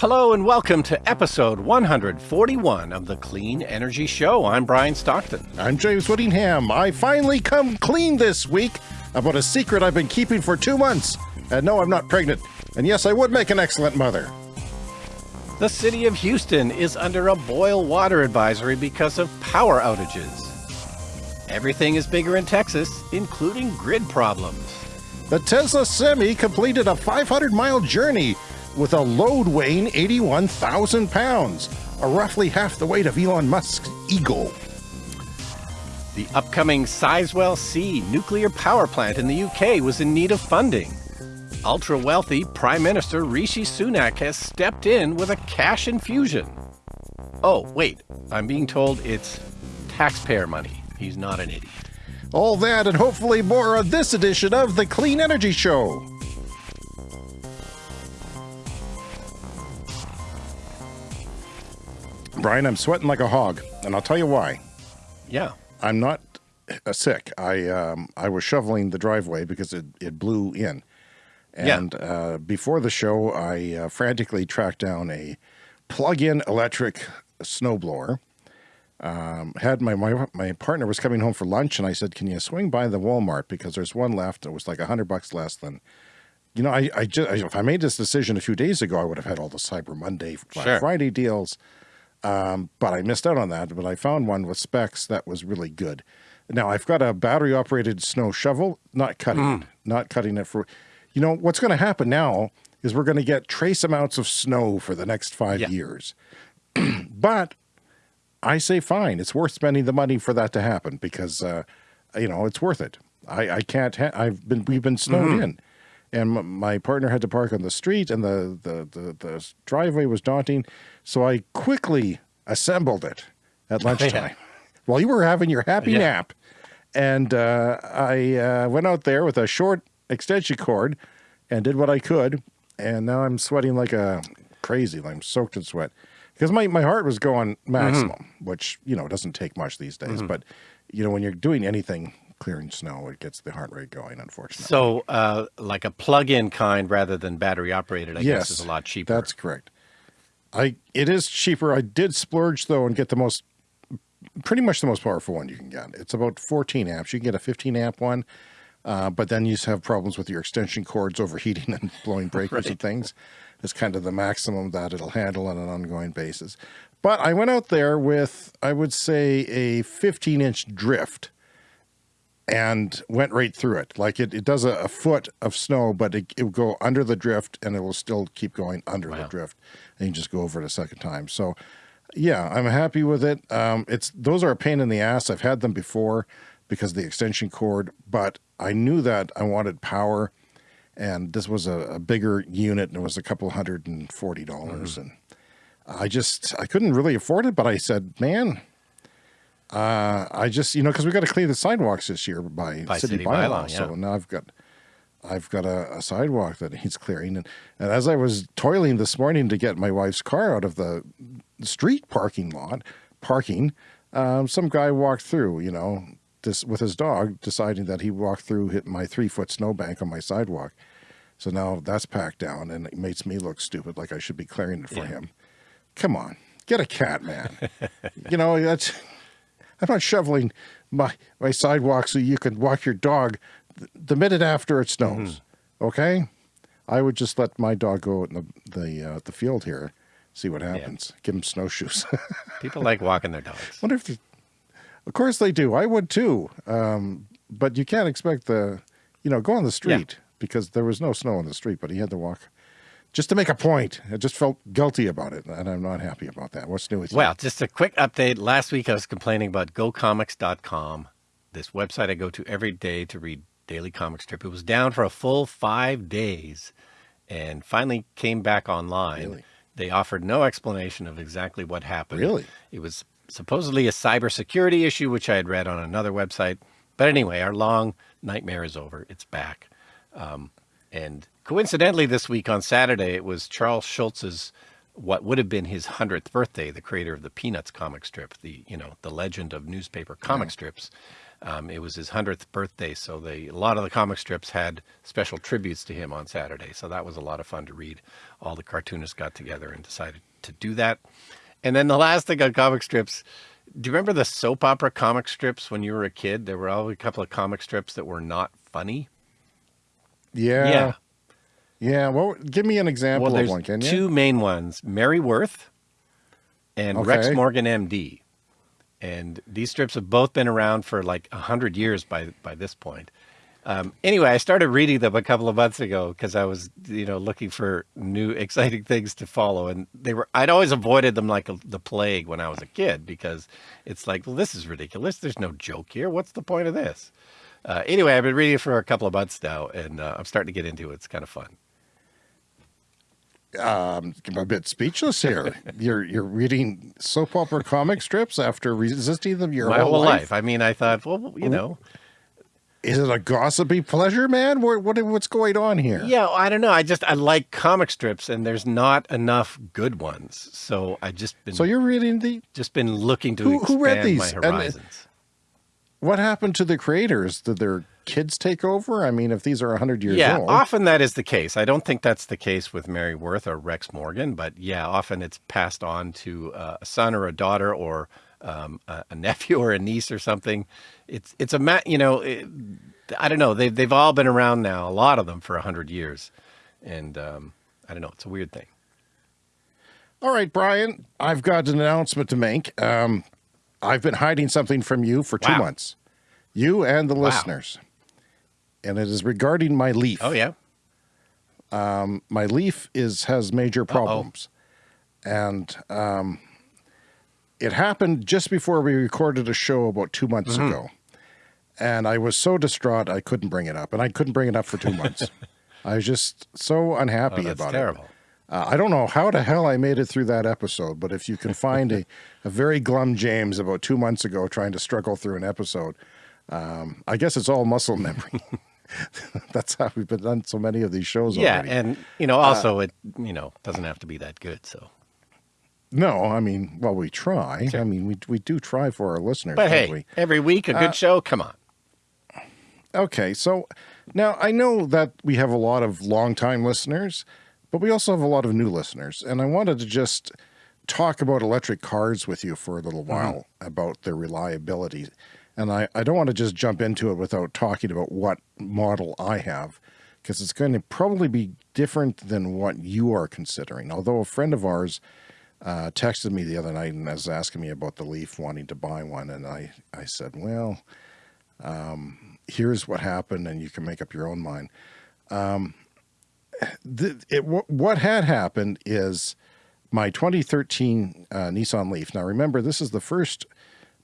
Hello and welcome to episode 141 of the Clean Energy Show. I'm Brian Stockton. I'm James Whittingham. I finally come clean this week about a secret I've been keeping for two months. And no, I'm not pregnant. And yes, I would make an excellent mother. The city of Houston is under a boil water advisory because of power outages. Everything is bigger in Texas, including grid problems. The Tesla Semi completed a 500 mile journey with a load weighing 81,000 pounds, a roughly half the weight of Elon Musk's Eagle. The upcoming Sizewell C nuclear power plant in the UK was in need of funding. Ultra wealthy Prime Minister Rishi Sunak has stepped in with a cash infusion. Oh, wait, I'm being told it's taxpayer money. He's not an idiot. All that and hopefully more on this edition of The Clean Energy Show. Brian, I'm sweating like a hog, and I'll tell you why. Yeah. I'm not uh, sick. I um, I was shoveling the driveway because it, it blew in. And yeah. uh, before the show, I uh, frantically tracked down a plug-in electric snowblower. Um, had my, my my partner was coming home for lunch, and I said, "Can you swing by the Walmart because there's one left. It was like a hundred bucks less than." You know, I I just if I made this decision a few days ago, I would have had all the Cyber Monday, sure. Friday deals. Um, but I missed out on that. But I found one with specs that was really good. Now I've got a battery operated snow shovel, not cutting mm. it, not cutting it for, you know, what's going to happen now is we're going to get trace amounts of snow for the next five yeah. years. but I say, fine, it's worth spending the money for that to happen because, uh, you know, it's worth it. I, I can't, I've been, we've been snowed mm -hmm. in and my partner had to park on the street and the, the, the, the driveway was daunting. So I quickly assembled it at lunchtime yeah. while you were having your happy yeah. nap. And uh, I uh, went out there with a short extension cord and did what I could. And now I'm sweating like a crazy. like I'm soaked in sweat because my, my heart was going maximum, mm -hmm. which, you know, doesn't take much these days. Mm -hmm. But, you know, when you're doing anything clearing snow, it gets the heart rate going, unfortunately. So uh, like a plug-in kind rather than battery operated, I yes, guess is a lot cheaper. That's correct. I It is cheaper. I did splurge though and get the most, pretty much the most powerful one you can get. It's about 14 amps. You can get a 15 amp one, uh, but then you have problems with your extension cords overheating and blowing breakers right. and things. It's kind of the maximum that it'll handle on an ongoing basis. But I went out there with, I would say, a 15 inch drift and went right through it. Like it, it does a, a foot of snow, but it, it will go under the drift and it will still keep going under wow. the drift. And you just go over it a second time. So yeah, I'm happy with it. Um, it's, those are a pain in the ass. I've had them before because the extension cord, but I knew that I wanted power and this was a, a bigger unit and it was a couple hundred and forty dollars. Mm. And I just, I couldn't really afford it, but I said, man, uh, I just, you know, cause we got to clean the sidewalks this year by, by city, city bylaw. bylaw yeah. So now I've got, I've got a, a, sidewalk that needs clearing. And, and as I was toiling this morning to get my wife's car out of the street parking lot, parking, um, some guy walked through, you know, this with his dog deciding that he walked through hit my three foot snowbank on my sidewalk. So now that's packed down and it makes me look stupid. Like I should be clearing it for yeah. him. Come on, get a cat, man. you know, that's, I'm not shoveling my, my sidewalk so you can walk your dog the minute after it snows. Mm -hmm. Okay. I would just let my dog go out in the, the, uh, the field here, see what happens. Yeah. Give him snowshoes. People like walking their dogs. Wonder if, they, of course they do. I would too. Um, but you can't expect the, you know, go on the street yeah. because there was no snow on the street, but he had to walk just to make a point. I just felt guilty about it, and I'm not happy about that. What's new with you? Well, just a quick update. Last week I was complaining about GoComics.com, this website I go to every day to read daily comic strip. It was down for a full five days and finally came back online. Really? They offered no explanation of exactly what happened. Really? It was supposedly a cybersecurity issue, which I had read on another website. But anyway, our long nightmare is over. It's back. Um, and coincidentally, this week on Saturday, it was Charles Schulz's, what would have been his 100th birthday, the creator of the Peanuts comic strip, the, you know, the legend of newspaper comic yeah. strips. Um, it was his 100th birthday, so they, a lot of the comic strips had special tributes to him on Saturday. So that was a lot of fun to read. All the cartoonists got together and decided to do that. And then the last thing on comic strips, do you remember the soap opera comic strips when you were a kid? There were always a couple of comic strips that were not funny. Yeah. Yeah. Yeah. Well, give me an example well, of one, can you? Two main ones Mary Worth and okay. Rex Morgan MD. And these strips have both been around for like a hundred years by by this point. Um, anyway, I started reading them a couple of months ago because I was, you know, looking for new exciting things to follow, and they were. I'd always avoided them like a, the plague when I was a kid because it's like, well, this is ridiculous. There's no joke here. What's the point of this? Uh, anyway, I've been reading it for a couple of months now, and uh, I'm starting to get into it. It's kind of fun. Um, I'm a bit speechless here. you're you're reading soap opera comic strips after resisting them your My whole, whole life? life. I mean, I thought, well, you know. Is it a gossipy pleasure, man? What, what what's going on here? Yeah, I don't know. I just I like comic strips, and there's not enough good ones. So I just been. So you're reading the. Just been looking to who, expand who read these? my horizons. And what happened to the creators? Did their kids take over? I mean, if these are 100 years yeah, old. Yeah, often that is the case. I don't think that's the case with Mary Worth or Rex Morgan, but yeah, often it's passed on to uh, a son or a daughter or um, a, a, nephew or a niece or something. It's it's a you know it, I don't know they've they've all been around now a lot of them for a hundred years, and um, I don't know it's a weird thing. All right, Brian, I've got an announcement to make. Um, I've been hiding something from you for two wow. months, you and the wow. listeners, and it is regarding my leaf. Oh yeah. Um, my leaf is has major problems, uh -oh. and um, it happened just before we recorded a show about two months mm -hmm. ago. And I was so distraught, I couldn't bring it up. And I couldn't bring it up for two months. I was just so unhappy oh, about terrible. it. Uh, I don't know how the hell I made it through that episode, but if you can find a, a very glum James about two months ago trying to struggle through an episode, um, I guess it's all muscle memory. That's how we've been done so many of these shows yeah, already. and you know, also uh, it you know doesn't have to be that good. So no, I mean, well, we try. Sure. I mean, we we do try for our listeners. But hey, we? every week a good uh, show. Come on. Okay, so now I know that we have a lot of longtime listeners, but we also have a lot of new listeners, and I wanted to just talk about electric cars with you for a little mm-hmm. while mm -hmm. about their reliability. And I, I don't want to just jump into it without talking about what model I have, because it's going to probably be different than what you are considering. Although a friend of ours uh, texted me the other night and was asking me about the Leaf, wanting to buy one. And I, I said, well, um, here's what happened and you can make up your own mind. Um, the, it, what had happened is my 2013 uh, Nissan Leaf. Now remember, this is the first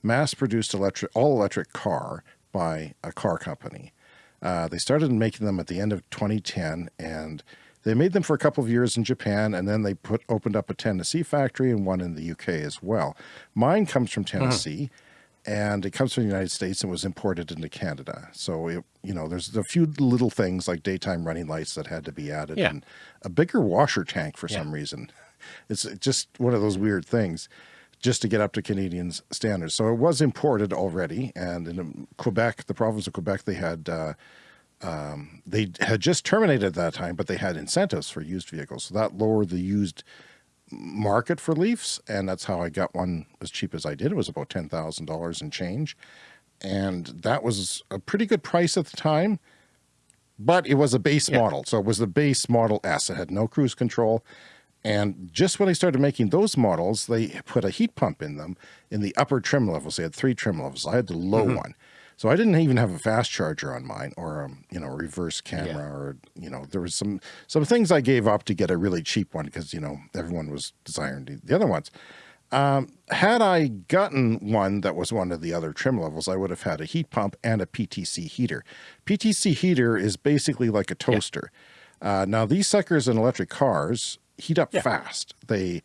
mass-produced electric, all-electric car by a car company. Uh, they started making them at the end of 2010 and they made them for a couple of years in Japan, and then they put opened up a Tennessee factory and one in the UK as well. Mine comes from uh-huh. Tennessee, and it comes from the United States and was imported into Canada. So, it, you know, there's a few little things like daytime running lights that had to be added yeah. and a bigger washer tank for yeah. some reason. It's just one of those weird things just to get up to Canadian standards. So it was imported already. And in Quebec, the province of Quebec, they had uh, um, they had just terminated at that time, but they had incentives for used vehicles. So that lowered the used market for Leafs. And that's how I got one as cheap as I did. It was about $10,000 in change. And that was a pretty good price at the time, but it was a base yeah. model. So it was the base model S. It had no cruise control. And just when I started making those models, they put a heat pump in them in the upper trim levels. They had three trim levels. I had the low mm -hmm. one. So I didn't even have a fast charger on mine or, um, you know, reverse camera yeah. or, you know, there was some, some things I gave up to get a really cheap one because, you know, everyone was desiring the other ones. Um, had I gotten one that was one of the other trim levels, I would have had a heat pump and a PTC heater. PTC heater is basically like a toaster. Yeah. Uh, now these suckers in electric cars heat up yeah. fast. They,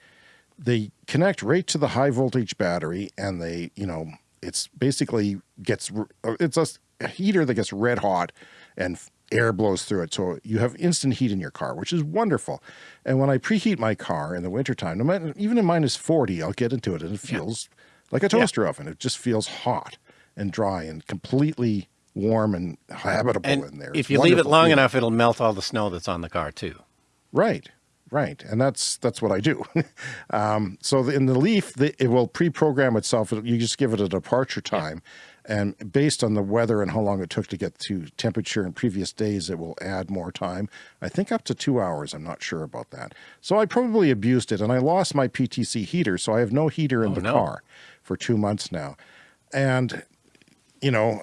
they connect right to the high voltage battery and they, you know, it's basically gets, it's a heater that gets red hot and air blows through it. So you have instant heat in your car, which is wonderful. And when I preheat my car in the wintertime, no matter, even in minus 40, I'll get into it and it feels yeah. like a toaster yeah. oven. It just feels hot and dry and completely warm and habitable And in there. if It's you leave it long enough, it'll melt all the snow that's on the car too. Right, right, and that's that's what I do. um, so the- in the Leaf, the, it will pre-program itself. You just give it a departure time, and based on the weather and how long it took to get to temperature in previous days, it will add more time. I think up to two hours. I'm not sure about that. So I probably abused it, and I lost my PTC heater, so I have no heater in Oh, the no. car for two months now, and you know.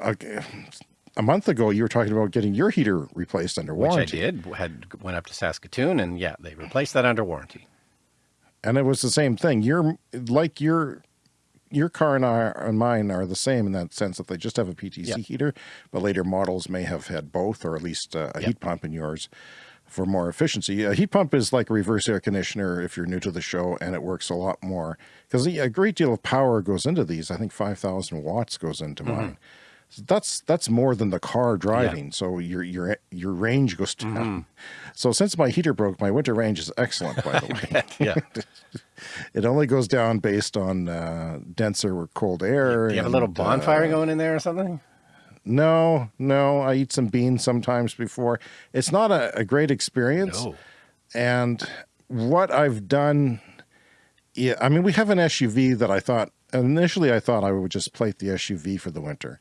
A, month ago, you were talking about getting your heater replaced under warranty. Which. I did. Had went up to Saskatoon, and yeah, they replaced that under warranty. and it was the same thing. Your like your your car and I and mine are the same in that sense that they just have a PTC Yeah. heater, but later models may have had both or at least uh, a heat pump in yours for more efficiency. A heat pump is like a reverse air conditioner if you're new to the show, and it works a lot more because a great deal of power goes into these. I think five thousand watts goes into mine. So that's that's more than the car driving. So your your your range goes down. So since my heater broke, my winter range is excellent. By the way, Yeah. it only goes down based on uh, denser or cold air. Do you have a little bonfire uh, going in there or something? no, no. I eat some beans sometimes before. It's not a, a great experience. No. And what I've done, yeah, I mean, we have an SUV that I thought initially I thought I would just plate the SUV for the winter,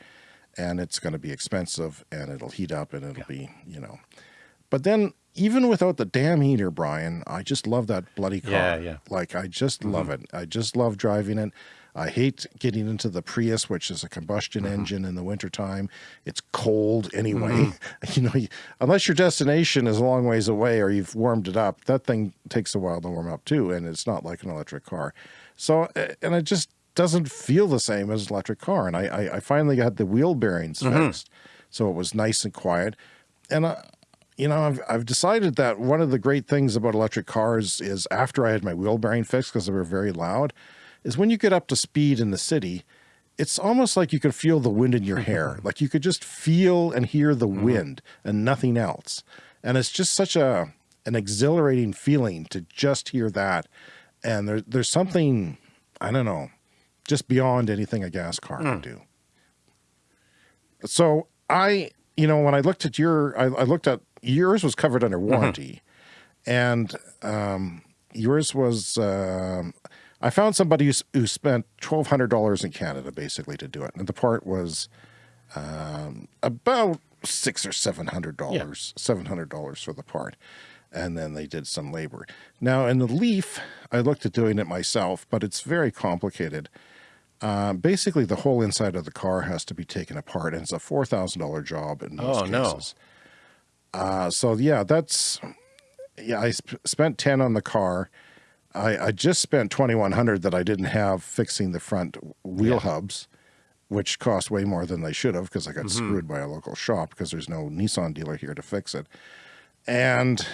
and it's going to be expensive and it'll heat up and it'll be, you know. But then even without the damn heater, Brian, I just love that bloody car. Yeah, yeah. Like I just mm-hmm. love it. I just love driving it. I hate getting into the Prius, which is a combustion mm-hmm. engine in the wintertime. It's cold anyway. Mm-hmm. You know, you- unless your destination is a long ways away or you've warmed it up, that thing takes a while to warm up too. And it's not like an electric car. So, and I just doesn't feel the same as an electric car. And I, I, I finally got the wheel bearings mm-hmm. fixed. So it was nice and quiet. And I, you know, I've, I've decided that one of the great things about electric cars is after I had my wheel bearing fixed because they were very loud, is when you get up to speed in the city, it's almost like you could feel the wind in your mm-hmm. hair. like you could just feel and hear the mm-hmm. wind and nothing else. And it's just such a an exhilarating feeling to just hear that. And there, there's something, I don't know, just beyond anything a gas car can do. So I, you know, when I looked at your, I, I looked at yours was covered under warranty, and um, yours was. Um, I found somebody who, who spent twelve hundred dollars in Canada basically to do it, and the part was um, about six or seven hundred dollars, seven hundred dollars for the part, and then they did some labor. Now in the Leaf, I looked at doing it myself, but it's very complicated. Uh, basically, the whole inside of the car has to be taken apart, and it's a four thousand dollar job in most Oh, no. Uh, so yeah, that's yeah. I sp- spent ten on the car. I, I just spent twenty one hundred that I didn't have fixing the front wheel Yeah. hubs, which cost way more than they should have because I got screwed by a local shop because there's no Nissan dealer here to fix it. And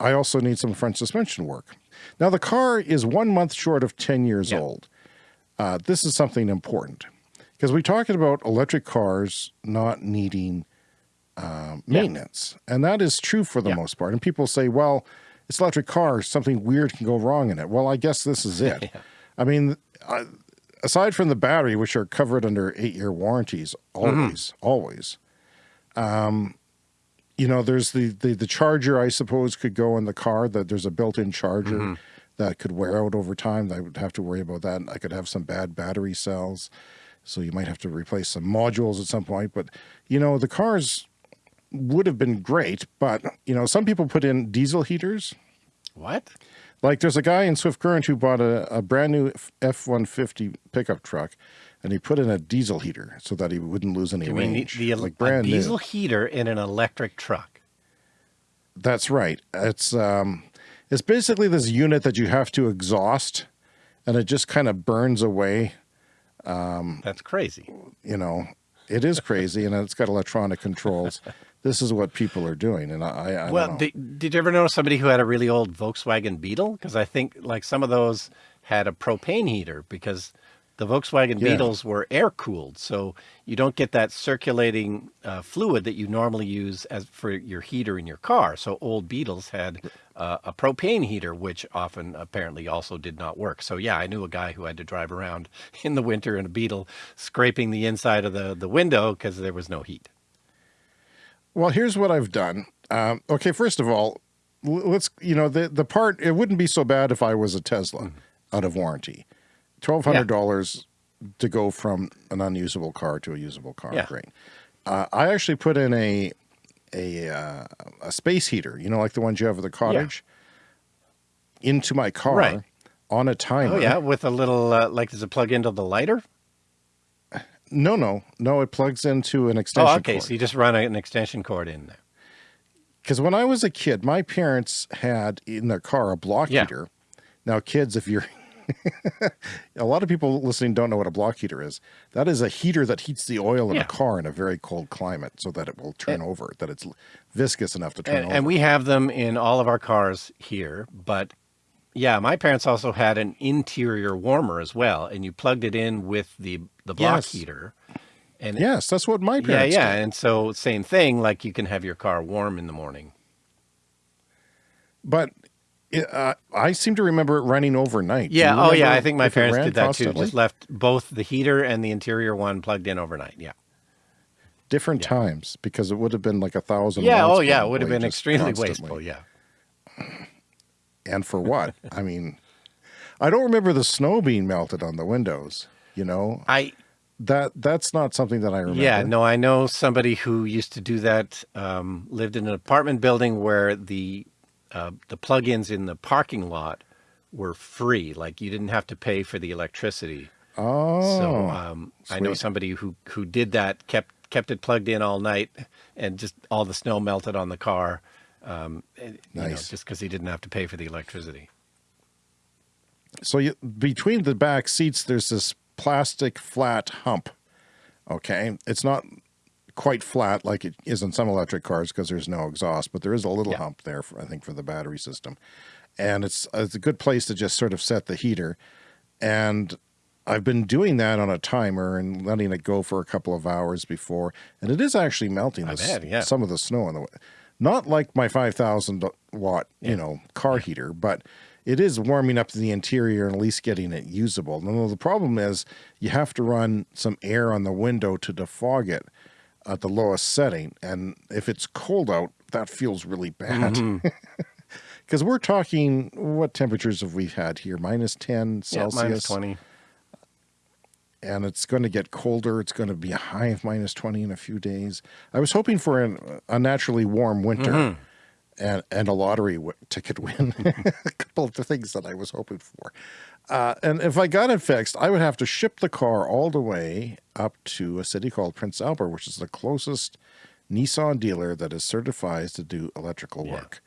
I also need some front suspension work. Now the car is one month short of ten years Yeah. old. Uh, this is something important because we're talking about electric cars not needing um, maintenance, and that is true for the Yeah. most part. And people say, "Well, it's electric cars, something weird can go wrong in it." Well, I guess this is it. I mean, I, aside from the battery, which are covered under eight-year warranties, always, always. Um, you know, there's the, the the charger. I suppose could go in the car. That there's a built-in charger that could wear out over time. I would have to worry about that. I could have some bad battery cells, so you might have to replace some modules at some point. But you know, the cars would have been great. But you know, some people put in diesel heaters. What? Like there's a guy in Swift Current who bought a, a brand new F one fifty pickup truck, and he put in a diesel heater so that he wouldn't lose any You mean the, range. the like a brand diesel new. heater in an electric truck? That's right. It's um, it's basically this unit that you have to exhaust, and it just kind of burns away. Um, That's crazy. You know, it is crazy, and it's got electronic controls. this is what people are doing, and I, I, I Well, did, did you ever know somebody who had a really old Volkswagen Beetle? Because I think like some of those had a propane heater because The Volkswagen Yeah. Beetles were air cooled, so you don't get that circulating uh, fluid that you normally use as for your heater in your car. So old Beetles had uh, a propane heater, which often apparently also did not work. So yeah, I knew a guy who had to drive around in the winter in a Beetle, scraping the inside of the the window because there was no heat. Well, here's what I've done. Um, okay, first of all, let's you know the the part. It wouldn't be so bad if I was a Tesla out of warranty. Twelve hundred dollars to go from an unusable car to a usable car. Yeah. Great. Uh, I actually put in a a uh, a space heater. You know, like the ones you have at the cottage, into my car Right. on a timer. Oh yeah, with a little uh, like does it plug into the lighter? No, no, no. It plugs into an extension Oh, okay. cord. So you just run an extension cord in there. Because when I was a kid, my parents had in their car a block Yeah. heater. Now, kids, if you're a lot of people listening don't know what a block heater is. That is a heater that heats the oil in Yeah. a car in a very cold climate so that it will turn over, that it's viscous enough to turn And, over. and we have them in all of our cars here, but yeah, my parents also had an interior warmer as well, and you plugged it in with the the block Yes. heater. And yes, that's what my parents yeah, did. and so same thing. Like you can have your car warm in the morning. But uh, I seem to remember it running overnight. Yeah. Oh, yeah. I think my parents did that constantly? too. Just left both the heater and the interior one plugged in overnight. Yeah. Different times because it would have been like a thousand. Yeah. Oh, yeah. It would have been extremely constantly. wasteful. Yeah. And for what? I mean, I don't remember the snow being melted on the windows. You know I that that's not something that I remember. Yeah, no, I know somebody who used to do that. Um, lived in an apartment building where the uh, the plugins in the parking lot were free. Like you didn't have to pay for the electricity. Oh, So um, I know somebody who who did that. kept kept it plugged in all night, and just all the snow melted on the car. Um, and, you know, Nice. just because he didn't have to pay for the electricity. so you, between the back seats, there's this plastic flat hump. Okay, it's not quite flat like it is in some electric cars because there's no exhaust, but there is a little Yeah. hump there, for, I think, for the battery system, and it's uh, it's a good place to just sort of set the heater. And I've been doing that on a timer and letting it go for a couple of hours before, and it is actually melting the bet, yeah. some of the snow on the way. Not like my 5,000 watt, you know, car heater, but it is warming up the interior and at least getting it usable. Now, the problem is you have to run some air on the window to defog it at the lowest setting. And if it's cold out, that feels really bad. Because we're talking, what temperatures have we had here? Minus 10 Yeah, Celsius minus twenty. and it's going to get colder. It's going to be a high of minus 20 in a few days. I was hoping for an naturally warm winter Mm-hmm. And, and a lottery w- ticket win. a couple of the things that I was hoping for. Uh, and if I got it fixed, I would have to ship the car all the way up to a city called Prince Albert, which is the closest Nissan dealer that is certified to do electrical Yeah. work.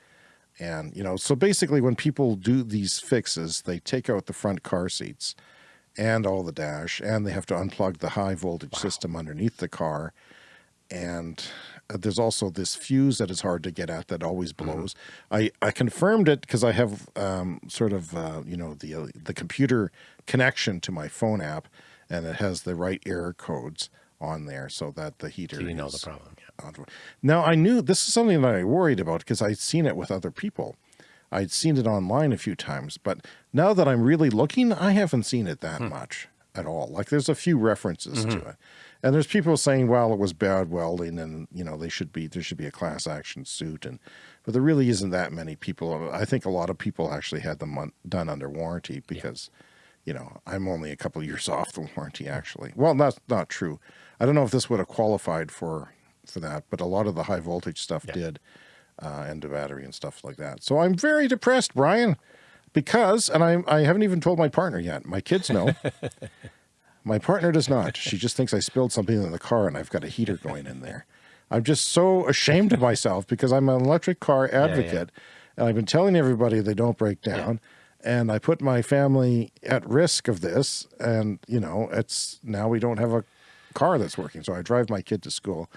And, you know, so basically when people do these fixes, they take out the front car seats and all the dash, and they have to unplug the high voltage system underneath the car. And uh, there's also this fuse that is hard to get at that always blows. I, I confirmed it because I have um, sort of uh, you know the uh, the computer connection to my phone app, and it has the right error codes on there so that the heater. So you know the problem. Yeah. Now I knew this is something that I worried about because I'd seen it with other people. I'd seen it online a few times, but now that I'm really looking, I haven't seen it that much at all. Like there's a few references to it. And there's people saying, well, it was bad welding and, you know, they should be, there should be a class action suit. And, but there really isn't that many people. I think a lot of people actually had them on, done under warranty because, you know, I'm only a couple of years off the warranty actually. Well, that's not true. I don't know if this would have qualified for, for that, but a lot of the high voltage stuff did uh, and the battery and stuff like that. So I'm very depressed, Brian, because, and I, I haven't even told my partner yet. My kids know. my partner does not. She just thinks I spilled something in the car and I've got a heater going in there. I'm just so ashamed of myself because I'm an electric car advocate and I've been telling everybody they don't break down. And I put my family at risk of this. And, you know, it's now we don't have a car that's working. So I drive my kid to school.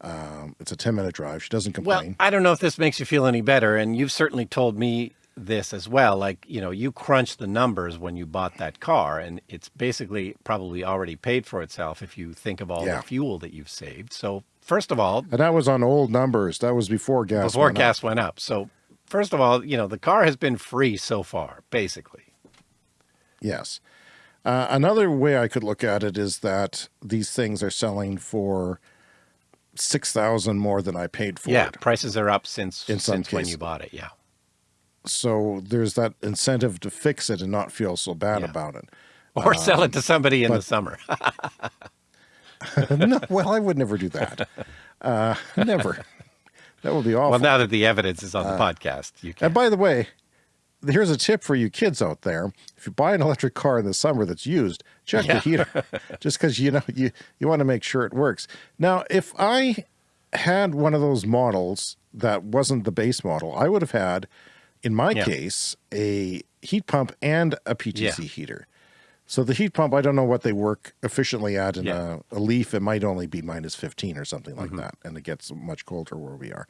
Um, it's a 10 minute drive. She doesn't complain. Well, complain. I don't know if this makes you feel any better, and you've certainly told me this as well. Like, you know, you crunch the numbers when you bought that car and it's basically probably already paid for itself if you think of all Yeah. the fuel that you've saved. So first of all, And that was on old numbers. That was before gas. before went up. gas went up. So first of all, you know, the car has been free so far, basically. Yes. Uh, another way I could look at it is that these things are selling for six thousand more than I paid for Yeah, it. prices are up since In since when you bought it. Yeah. So there's that incentive to fix it and not feel so bad Yeah. about it. Or sell it to somebody in the summer. no, well, I would never do that. Uh, never. That would be awful. well, now that the evidence is on the podcast, you can. And by the way, here's a tip for you kids out there. If you buy an electric car in the summer that's used, check the heater. Just because you know you, you want to make sure it works. Now, if I had one of those models that wasn't the base model, I would have had, in my Yeah. case, a heat pump and a PTC Yeah. heater. So the heat pump, I don't know what they work efficiently at in Yeah. a, a Leaf. It might only be minus 15 or something like Mm-hmm. that. And it gets much colder where we are.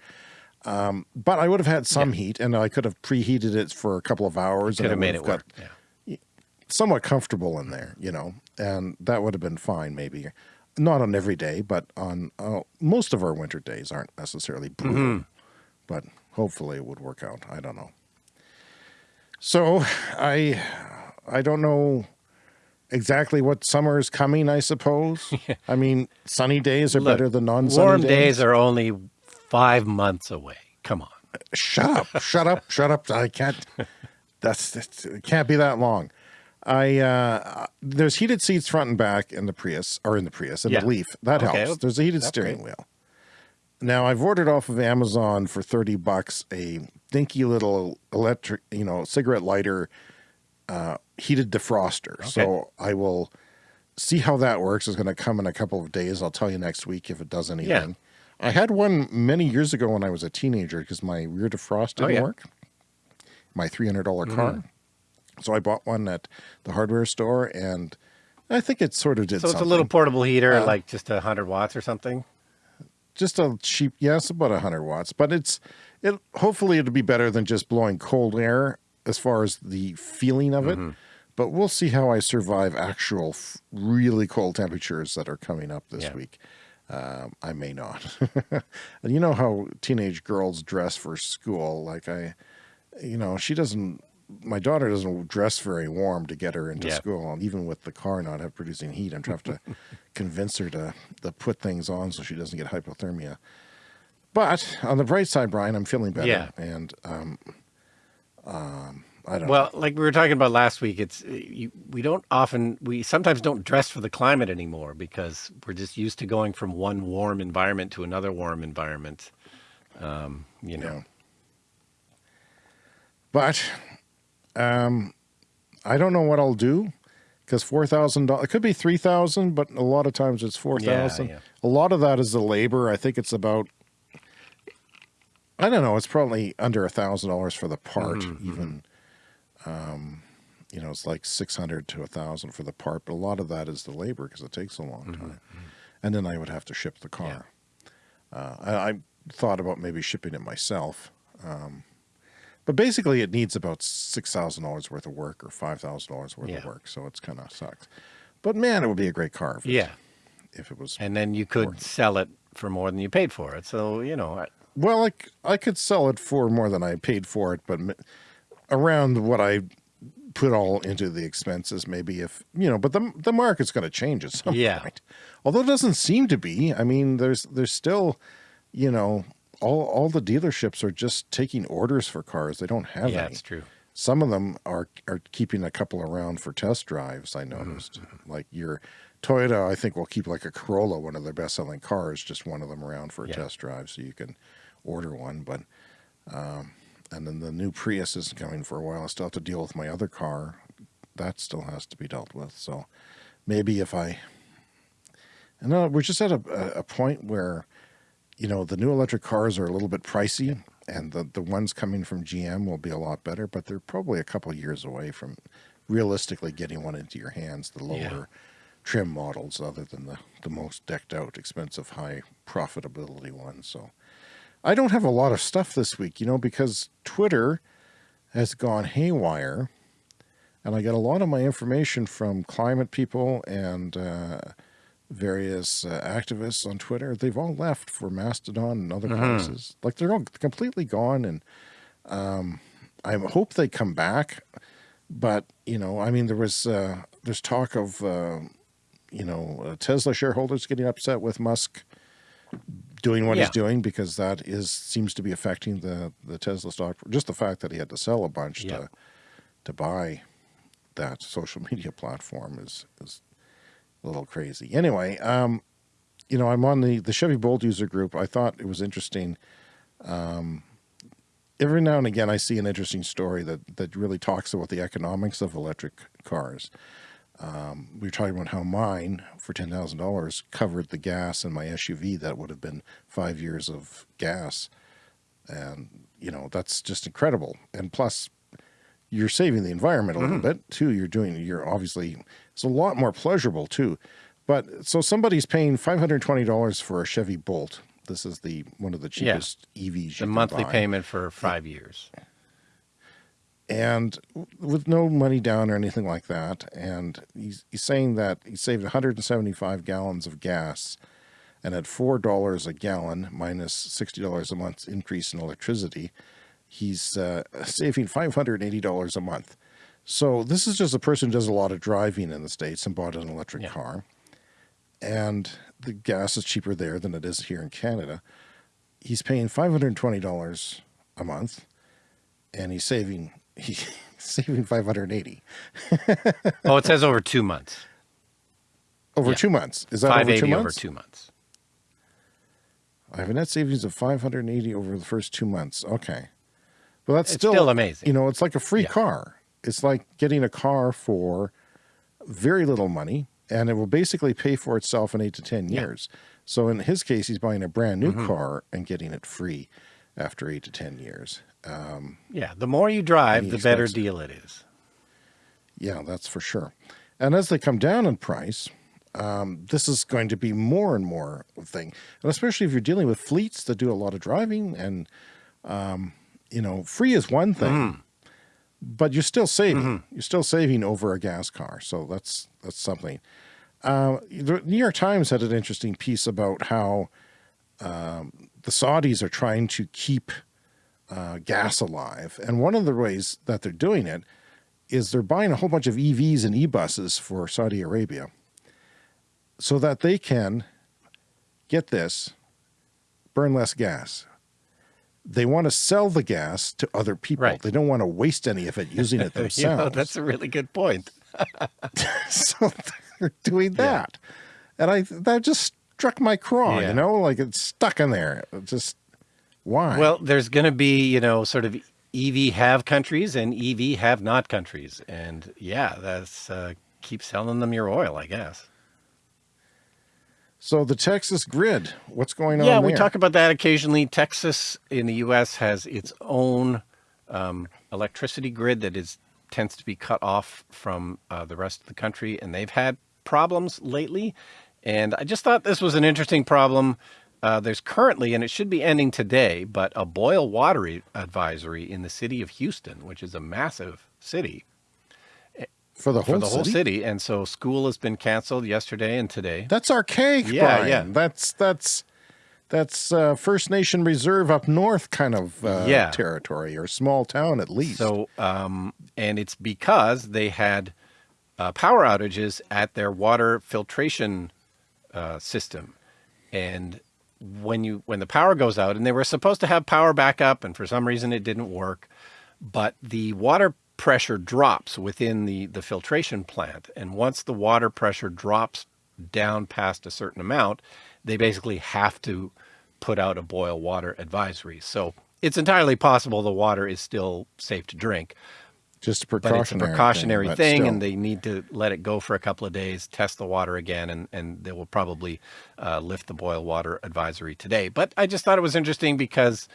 Um, but I would have had some heat and I could have preheated it for a couple of hours. Could have and made would it got work. Yeah. somewhat comfortable in there, you know, and that would have been fine maybe. Not on every day, but on uh, most of our winter days aren't necessarily brutal, Mm-hmm. but hopefully it would work out. I don't know. So I, I don't know exactly what summer is coming, I suppose. I mean, sunny days are Look, better than non-sunny Warm days. days are only five months away. Come on. shut up, shut up, shut up. I can't, that's, that's it can't be that long. I, uh, there's heated seats front and back in the Prius or in the Prius and Yeah. the Leaf. That Okay, helps. There's a heated that's steering great. wheel. Now I've ordered off of Amazon for 30 bucks, a dinky little electric, you know, cigarette lighter, uh, heated defroster. So I will see how that works. It's going to come in a couple of days. I'll tell you next week if it does anything. I had one many years ago when I was a teenager because my rear defrost Oh, didn't yeah. work. My three hundred dollar car. So I bought one at the hardware store, and I think it sort of did. So it's a little portable heater, Uh, like just a hundred watts or something. Just a cheap. Yes, about hundred watts, but it's it. Hopefully, it'll be better than just blowing cold air as far as the feeling of it. Mm-hmm. But we'll see how I survive actual f- really cold temperatures that are coming up this Yeah. week. Um, I may not. and you know how teenage girls dress for school. Like I, you know, she doesn't. My daughter doesn't dress very warm to get her into Yeah. school, and even with the car not have producing heat, I'm trying to convince her to to put things on so she doesn't get hypothermia. But on the bright side, Brian, I'm feeling better, Yeah. and um, um, I don't know. Well, like we were talking about last week, it's uh, you, we don't often we sometimes don't dress for the climate anymore because we're just used to going from one warm environment to another warm environment. Um, you know, Yeah. But um, I don't know what I'll do because four thousand dollars. It could be three thousand, but a lot of times it's four thousand. yeah. A lot of that is the labor. I think it's about. I don't know. It's probably under a thousand dollars for the part. Mm-hmm, even, um, you know, it's like six hundred to a thousand for the part. But a lot of that is the labor because it takes a long Mm-hmm, time, and then I would have to ship the car. Uh, I, I thought about maybe shipping it myself. Um, but basically, it needs about six thousand dollars worth of work or five thousand dollars worth Yeah. of work, so it's kind of sucks. But man, it would be a great car if, it- yeah, if it was. and then you could sell it for more than you paid for it. So you know, I- Well, I, I could sell it for more than I paid for it, but m- around what I put all into the expenses, maybe if you know. But the the market's going to change at some Yeah. point. Although it doesn't seem to be. I mean, there's there's still, you know, all all the dealerships are just taking orders for cars. They don't have yeah, any. it's true. Some of them are are keeping a couple around for test drives. I noticed, like your Toyota, I think will keep like a Corolla, one of their best selling cars, just one of them around for a Yeah. test drive, so you can order one. But um, and then the new Prius isn't coming for a while. I still have to deal with my other car. That still has to be dealt with. So maybe if I, and uh, we're just at a a point where, you know, the new electric cars are a little bit pricey, and the the ones coming from GM will be a lot better, but they're probably a couple years away from realistically getting one into your hands. The lower Yeah. trim models, other than the the most decked out, expensive, high profitability ones. So. I don't have a lot of stuff this week, you know, because Twitter has gone haywire. And I get a lot of my information from climate people and uh, various uh, activists on Twitter. They've all left for Mastodon and other mm -hmm. places. Like they're all completely gone. And um, I hope they come back. But, you know, I mean, there was, uh, there's talk of, uh, you know, uh, Tesla shareholders getting upset with Musk doing what yeah. he's doing because that is seems to be affecting the the Tesla stock. Just the fact that he had to sell a bunch yeah. to to buy that social media platform is is a little crazy. Anyway, um, you know, I'm on the the Chevy Bolt user group. I thought it was interesting. Um, every now and again, I see an interesting story that that really talks about the economics of electric cars. Um, we were talking about how mine for $10,000 covered the gas in my SUV that would have been five years of gas. And, you know, that's just incredible. And plus, you're saving the environment a little mm -hmm. bit too. You're doing, you're obviously, it's a lot more pleasurable too. But so somebody's paying $520 for a Chevy Bolt. This is the one of the cheapest yeah. EVs. The monthly buy. payment for five years and with no money down or anything like that. And he's, he's saying that he saved 175 gallons of gas and at $4 a gallon minus $60 a month increase in electricity, he's uh, saving $580 a month. So this is just a person who does a lot of driving in the States and bought an electric yeah. car. And the gas is cheaper there than it is here in Canada. He's paying $520 a month and he's saving he's saving 580. oh, it says over two months. Over yeah. two months. Is that 580 over two months? over two months. I have a net savings of 580 over the first two months. Okay. Well, that's still, still, amazing. You know, it's like a free yeah. car. It's like getting a car for very little money and it will basically pay for itself in eight to 10 years. Yeah. So in his case, he's buying a brand new mm -hmm. car and getting it free after eight to 10 years. Um, yeah, the more you drive, the better deal it is. Yeah, that's for sure. And as they come down in price, um, this is going to be more and more a thing. And especially if you're dealing with fleets that do a lot of driving and, um, you know, free is one thing, mm. but you're still saving. Mm -hmm. You're still saving over a gas car. So that's, that's something. Uh, the New York Times had an interesting piece about how um, the Saudis are trying to keep uh, gas alive. And one of the ways that they're doing it is they're buying a whole bunch of EVs and e-buses for Saudi Arabia so that they can, get this, burn less gas. They want to sell the gas to other people. Right. They don't want to waste any of it using it themselves. you know, that's a really good point. so they're doing that. Yeah. And I that just struck my craw, yeah. you know, like it's stuck in there. It just why? Well, there's going to be, you know, sort of EV have countries and EV have not countries. And yeah, that's uh, keep selling them your oil, I guess. So the Texas grid, what's going on Yeah, we talk about that occasionally. Texas in the U.S. has its own um, electricity grid that is tends to be cut off from uh, the rest of the country, and they've had problems lately. And I just thought this was an interesting problem uh, there's currently, and it should be ending today, but a boil water advisory in the city of Houston, which is a massive city. For the whole, for the whole city? city. And so school has been canceled yesterday and today. That's archaic, yeah, Brian. Yeah, That's, that's, that's uh, First Nation Reserve up north kind of uh, yeah. territory or small town at least. So, um, and it's because they had uh, power outages at their water filtration uh, system. And when you when the power goes out and they were supposed to have power backup and for some reason it didn't work but the water pressure drops within the the filtration plant and once the water pressure drops down past a certain amount they basically have to put out a boil water advisory so it's entirely possible the water is still safe to drink just a precautionary, but it's a precautionary thing, thing and they need to let it go for a couple of days, test the water again, and, and they will probably uh, lift the boil water advisory today. But I just thought it was interesting because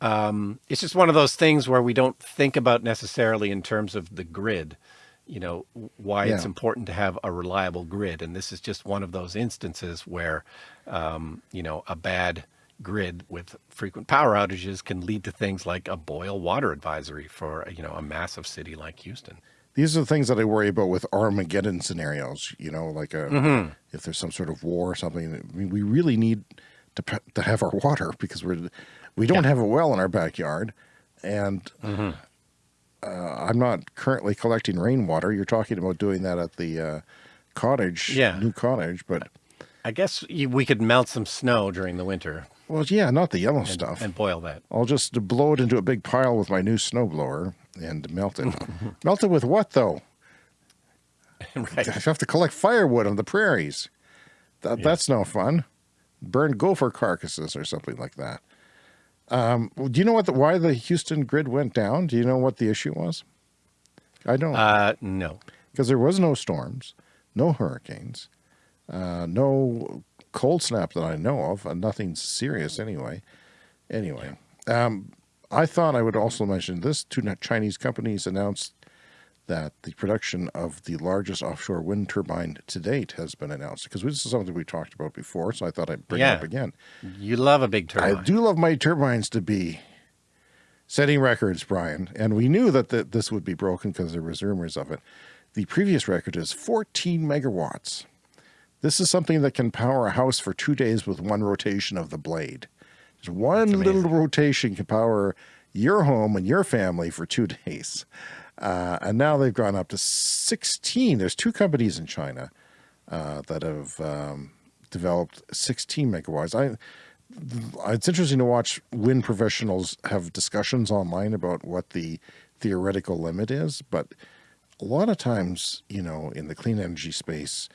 um, it's just one of those things where we don't think about necessarily in terms of the grid, you know, why yeah. it's important to have a reliable grid. And this is just one of those instances where, um, you know, a bad grid with frequent power outages can lead to things like a boil water advisory for you know a massive city like Houston. These are the things that I worry about with Armageddon scenarios. You know, like a, mm -hmm. if there's some sort of war or something. I mean, we really need to to have our water because we're we don't yeah. have a well in our backyard, and mm -hmm. uh, I'm not currently collecting rainwater. You're talking about doing that at the uh, cottage, yeah. new cottage, but I guess we could melt some snow during the winter. Well, yeah, not the yellow and, stuff. And boil that. I'll just blow it into a big pile with my new snowblower and melt it. melt it with what, though? right. I have to collect firewood on the prairies. That, yeah. That's no fun. Burn gopher carcasses or something like that. Um, do you know what the, why the Houston grid went down? Do you know what the issue was? I don't. Uh, no. Because there was no storms, no hurricanes, uh, no cold snap that I know of, and nothing serious anyway. Anyway, um, I thought I would also mention this. Two Chinese companies announced that the production of the largest offshore wind turbine to date has been announced because this is something we talked about before. So I thought I'd bring yeah. it up again. You love a big turbine. I do love my turbines to be setting records, Brian. And we knew that the, this would be broken because there was rumors of it. The previous record is 14 megawatts. This is something that can power a house for two days with one rotation of the blade. Just one little rotation can power your home and your family for two days. Uh, and now they've gone up to 16. There's two companies in China uh, that have um, developed 16 megawatts. I, it's interesting to watch wind professionals have discussions online about what the theoretical limit is, but a lot of times, you know, in the clean energy space,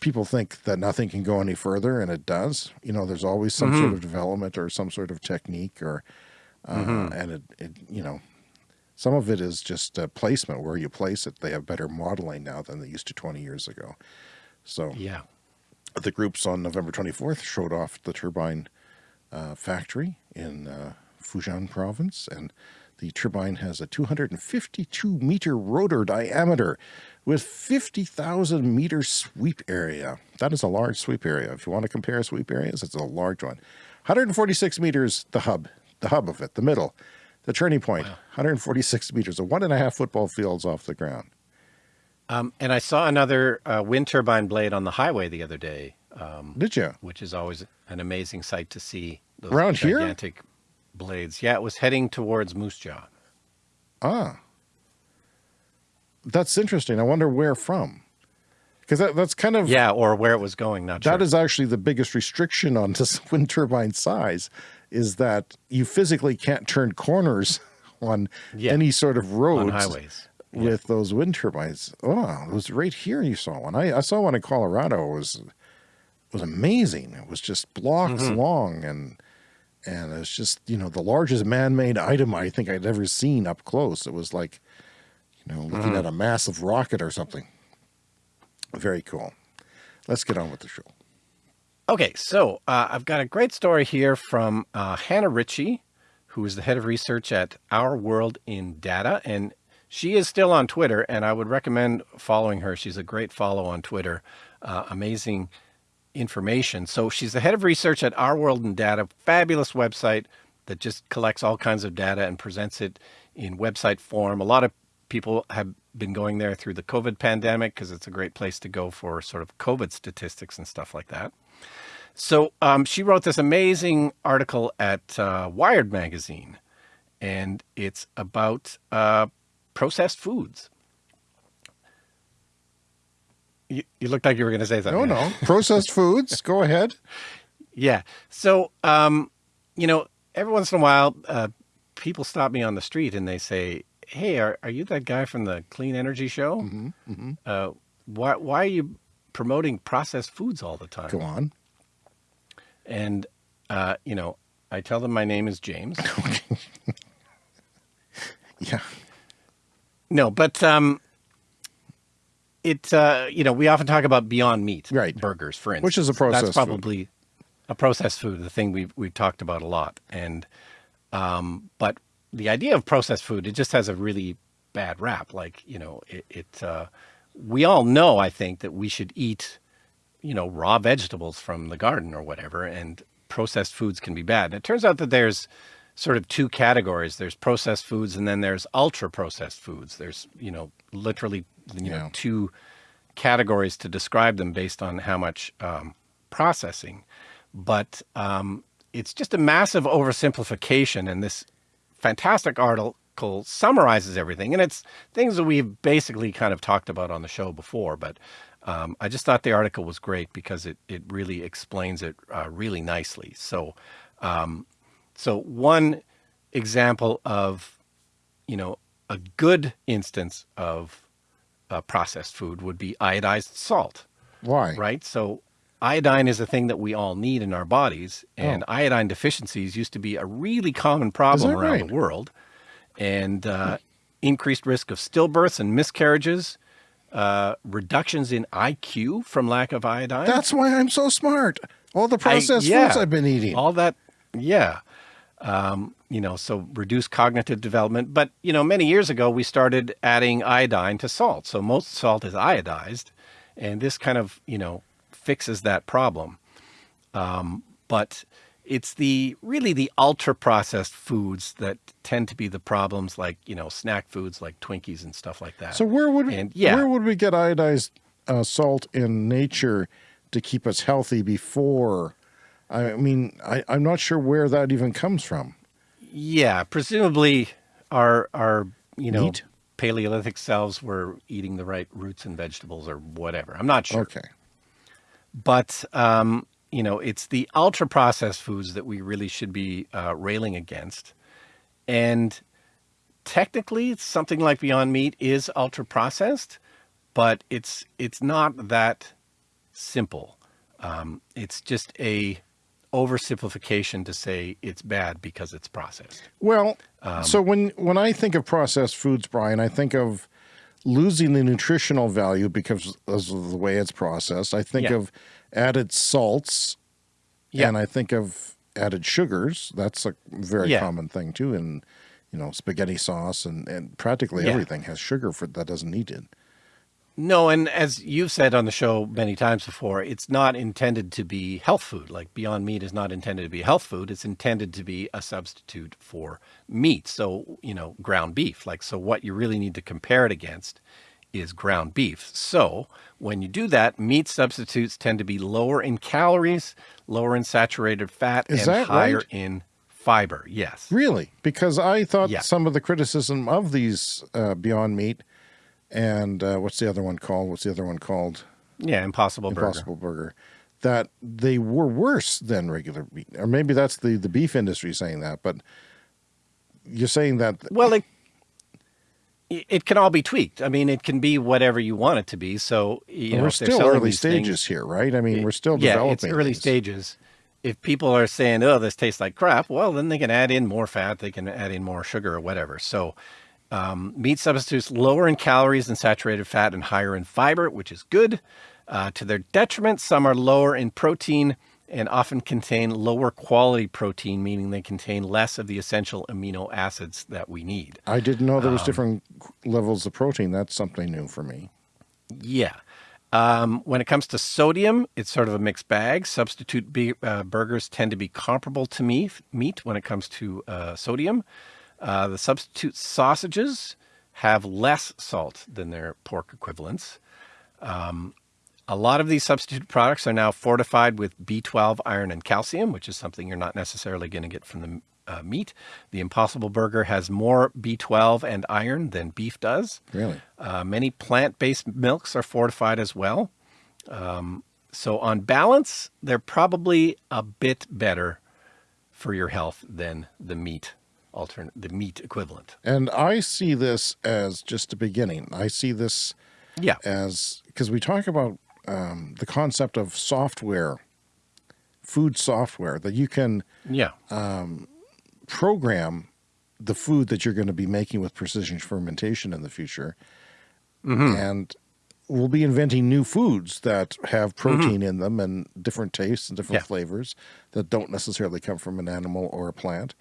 people think that nothing can go any further and it does. You know, there's always some mm -hmm. sort of development or some sort of technique or, uh, mm -hmm. and it, it, you know, some of it is just uh, placement where you place it. They have better modeling now than they used to 20 years ago. So yeah, the groups on November 24th showed off the turbine uh, factory in uh, Fujian province. And the turbine has a 252 meter rotor diameter with 50,000 meter sweep area. That is a large sweep area. If you want to compare sweep areas, it's a large one. 146 meters, the hub, the hub of it, the middle. The turning point, wow. 146 meters, a one and a half football fields off the ground. Um, and I saw another uh, wind turbine blade on the highway the other day. Um, Did you? Which is always an amazing sight to see. Those Around gigantic here? blades. Yeah, it was heading towards Moose Jaw. Ah. That's interesting. I wonder where from. Because that, that's kind of... Yeah, or where it was going, not That sure. is actually the biggest restriction on this wind turbine size is that you physically can't turn corners on yeah. any sort of roads on highways with yeah. those wind turbines. Oh, it was right here you saw one. I, I saw one in Colorado. It was it was amazing. It was just blocks mm -hmm. long and and it's just, you know, the largest man-made item I think I'd ever seen up close. It was like, you know, looking mm -hmm. at a massive rocket or something. Very cool. Let's get on with the show. Okay, so uh, I've got a great story here from uh, Hannah Ritchie, who is the head of research at Our World in Data, and she is still on Twitter, and I would recommend following her. She's a great follow on Twitter, uh, amazing information. So she's the head of research at Our World in Data, fabulous website that just collects all kinds of data and presents it in website form. A lot of people have been going there through the COVID pandemic because it's a great place to go for sort of COVID statistics and stuff like that. So um, she wrote this amazing article at uh, Wired magazine, and it's about uh, processed foods. You, you looked like you were going to say something. No, no. Processed foods. Go ahead. Yeah. So, um, you know, every once in a while, uh, people stop me on the street and they say, hey, are, are you that guy from the Clean Energy Show? Mm -hmm, mm -hmm. Uh, why, why are you promoting processed foods all the time? Go on. And, uh, you know, I tell them my name is James. yeah. No, but um, it, uh, you know, we often talk about Beyond Meat right. burgers, for instance. Which is a processed That's probably food. a processed food, the thing we've, we've talked about a lot. And, um, but the idea of processed food, it just has a really bad rap. Like, you know, it, it uh, we all know, I think, that we should eat you know, raw vegetables from the garden or whatever. And processed foods can be bad. And it turns out that there's sort of two categories. There's processed foods and then there's ultra processed foods. There's, you know, literally, you Yeah. know, two categories to describe them based on how much um, processing. But um, it's just a massive oversimplification. And this fantastic article summarizes everything. And it's things that we've basically kind of talked about on the show before. But um, I just thought the article was great because it, it really explains it uh, really nicely. So, um, so one example of, you know, a good instance of uh, processed food would be iodized salt Why? right? So iodine is a thing that we all need in our bodies, and iodine deficiencies used to be a really common problem around right? the world, and uh, increased risk of stillbirths and miscarriages, uh, reductions in IQ from lack of iodine. That's why I'm so smart. All the I- processed yeah, foods I've been eating. All that, yeah. Um, you know, so reduce cognitive development. But, you know, many years ago, we started adding iodine to salt. So most salt is iodized. And this kind of, you know, fixes that problem. Um, but it's the really the ultra processed foods that tend to be the problems like, you know, snack foods like Twinkies and stuff like that. so where would and yeah, where would we get iodized uh, salt in nature to keep us healthy before? I mean, I, I'm not sure where that even comes from. Yeah, presumably our our you know Meat? Paleolithic selves were eating the right roots and vegetables or whatever. I'm not sure, Okay. but um, you know it's the ultra processed foods that we really should be uh, railing against, and technically something like Beyond Meat is ultra processed, but it's it's not that simple. Um, it's just a oversimplification to say it's bad because it's processed. Well, Um, so when when I think of processed foods, Brian, I think of losing the nutritional value because of the way it's processed. I think Yeah. of added salts, Yeah. and I think of added sugars. That's a very Yeah. common thing too. In you know spaghetti sauce and and practically Yeah. everything has sugar for that doesn't need it. No, and as you've said on the show many times before, it's not intended to be health food. Like Beyond Meat is not intended to be health food. It's intended to be a substitute for meat. So, you know, ground beef. Like, so what you really need to compare it against is ground beef. So when you do that, meat substitutes tend to be lower in calories, lower in saturated fat, Is and higher right? in fiber. Yes. Really, because I thought Yeah. some of the criticism of these uh, Beyond Meat and uh, what's the other one called? What's the other one called? Yeah, Impossible Burger. Impossible Burger. That they were worse than regular meat, or maybe that's the the beef industry saying that. But you're saying that Well, it it can all be tweaked. I mean, it can be whatever you want it to be. So you know, we're still early stages things- here, right? I mean, we're still developing. yeah, it's early these. stages. If people are saying, "Oh, this tastes like crap," well, then they can add in more fat, they can add in more sugar or whatever. So, um, meat substitutes lower in calories and saturated fat and higher in fiber, which is good. Uh, to their detriment, some are lower in protein and often contain lower quality protein, meaning they contain less of the essential amino acids that we need. I didn't know there Um, was different levels of protein. That's something new for me. Yeah. Um, when it comes to sodium, it's sort of a mixed bag. Substitute be- uh, burgers tend to be comparable to meat, meat when it comes to uh, sodium. Uh, the substitute sausages have less salt than their pork equivalents. Um, a lot of these substitute products are now fortified with B12, iron, and calcium, which is something you're not necessarily going to get from the uh, meat. The Impossible Burger has more B12 and iron than beef does. Really? Uh, many plant-based milks are fortified as well. Um, so on balance, they're probably a bit better for your health than the meat alternate, the meat equivalent. And I see this as just a beginning. I see this Yeah. as because we talk about um, the concept of software, food software that you can Yeah. program the food that you're going to be making with precision fermentation in the future. Mm-hmm. And we'll be inventing new foods that have protein in them and different tastes and different Mm-hmm. Yeah. flavors that don't necessarily come from an animal or a plant.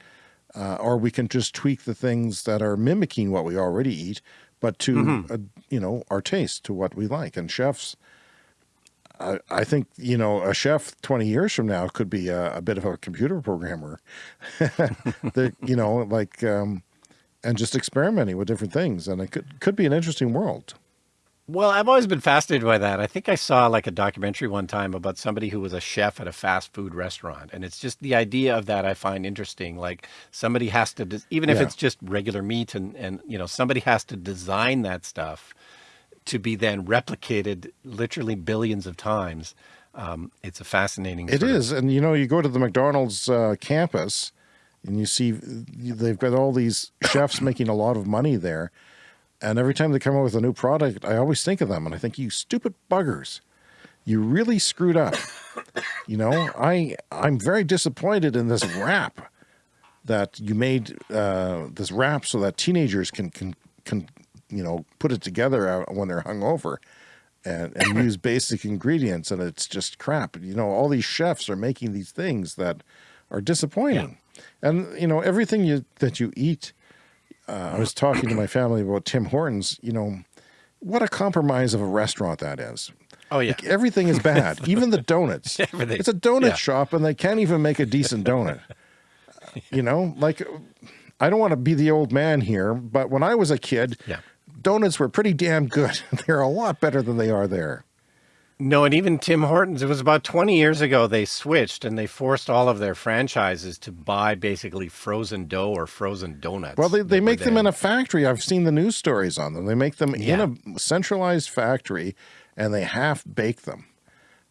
Uh, or we can just tweak the things that are mimicking what we already eat, but to Mm-hmm. uh, you know our taste to what we like. And chefs, I, I think, you know, a chef 20 years from now could be a, a bit of a computer programmer that, you know, like, um, and just experimenting with different things. And it could, could be an interesting world. Well, I've always been fascinated by that. I think I saw like a documentary one time about somebody who was a chef at a fast food restaurant. And it's just the idea of that I find interesting. Like somebody has to, even if Yeah. it's just regular meat and, and, you know, somebody has to design that stuff to be then replicated literally billions of times. Um, it's a fascinating. It is, of- and you know, you go to the McDonald's uh, campus, and you see they've got all these chefs making a lot of money there, and every time they come up with a new product, I always think of them, and I think, you stupid buggers, you really screwed up. you know, I I'm very disappointed in this wrap that you made uh, this wrap so that teenagers can can can you know put it together when they're hungover and, and use basic ingredients and it's just crap. You know, all these chefs are making these things that are disappointing. And, you know, everything you that you eat, uh, I was talking to my family about Tim Hortons, you know, what a compromise of a restaurant that is. Oh yeah. Like, everything is bad, even the donuts. Everything. It's a donut Yeah. shop and they can't even make a decent donut. you know, like I don't want to be the old man here, but when I was a kid, Yeah. Donuts were pretty damn good. They're a lot better than they are there. No, and even Tim Hortons, it was about 20 years ago, they switched and they forced all of their franchises to buy basically frozen dough or frozen donuts. Well, they, they make them in a factory. I've seen the news stories on them. They make them Yeah. in a centralized factory and they half bake them.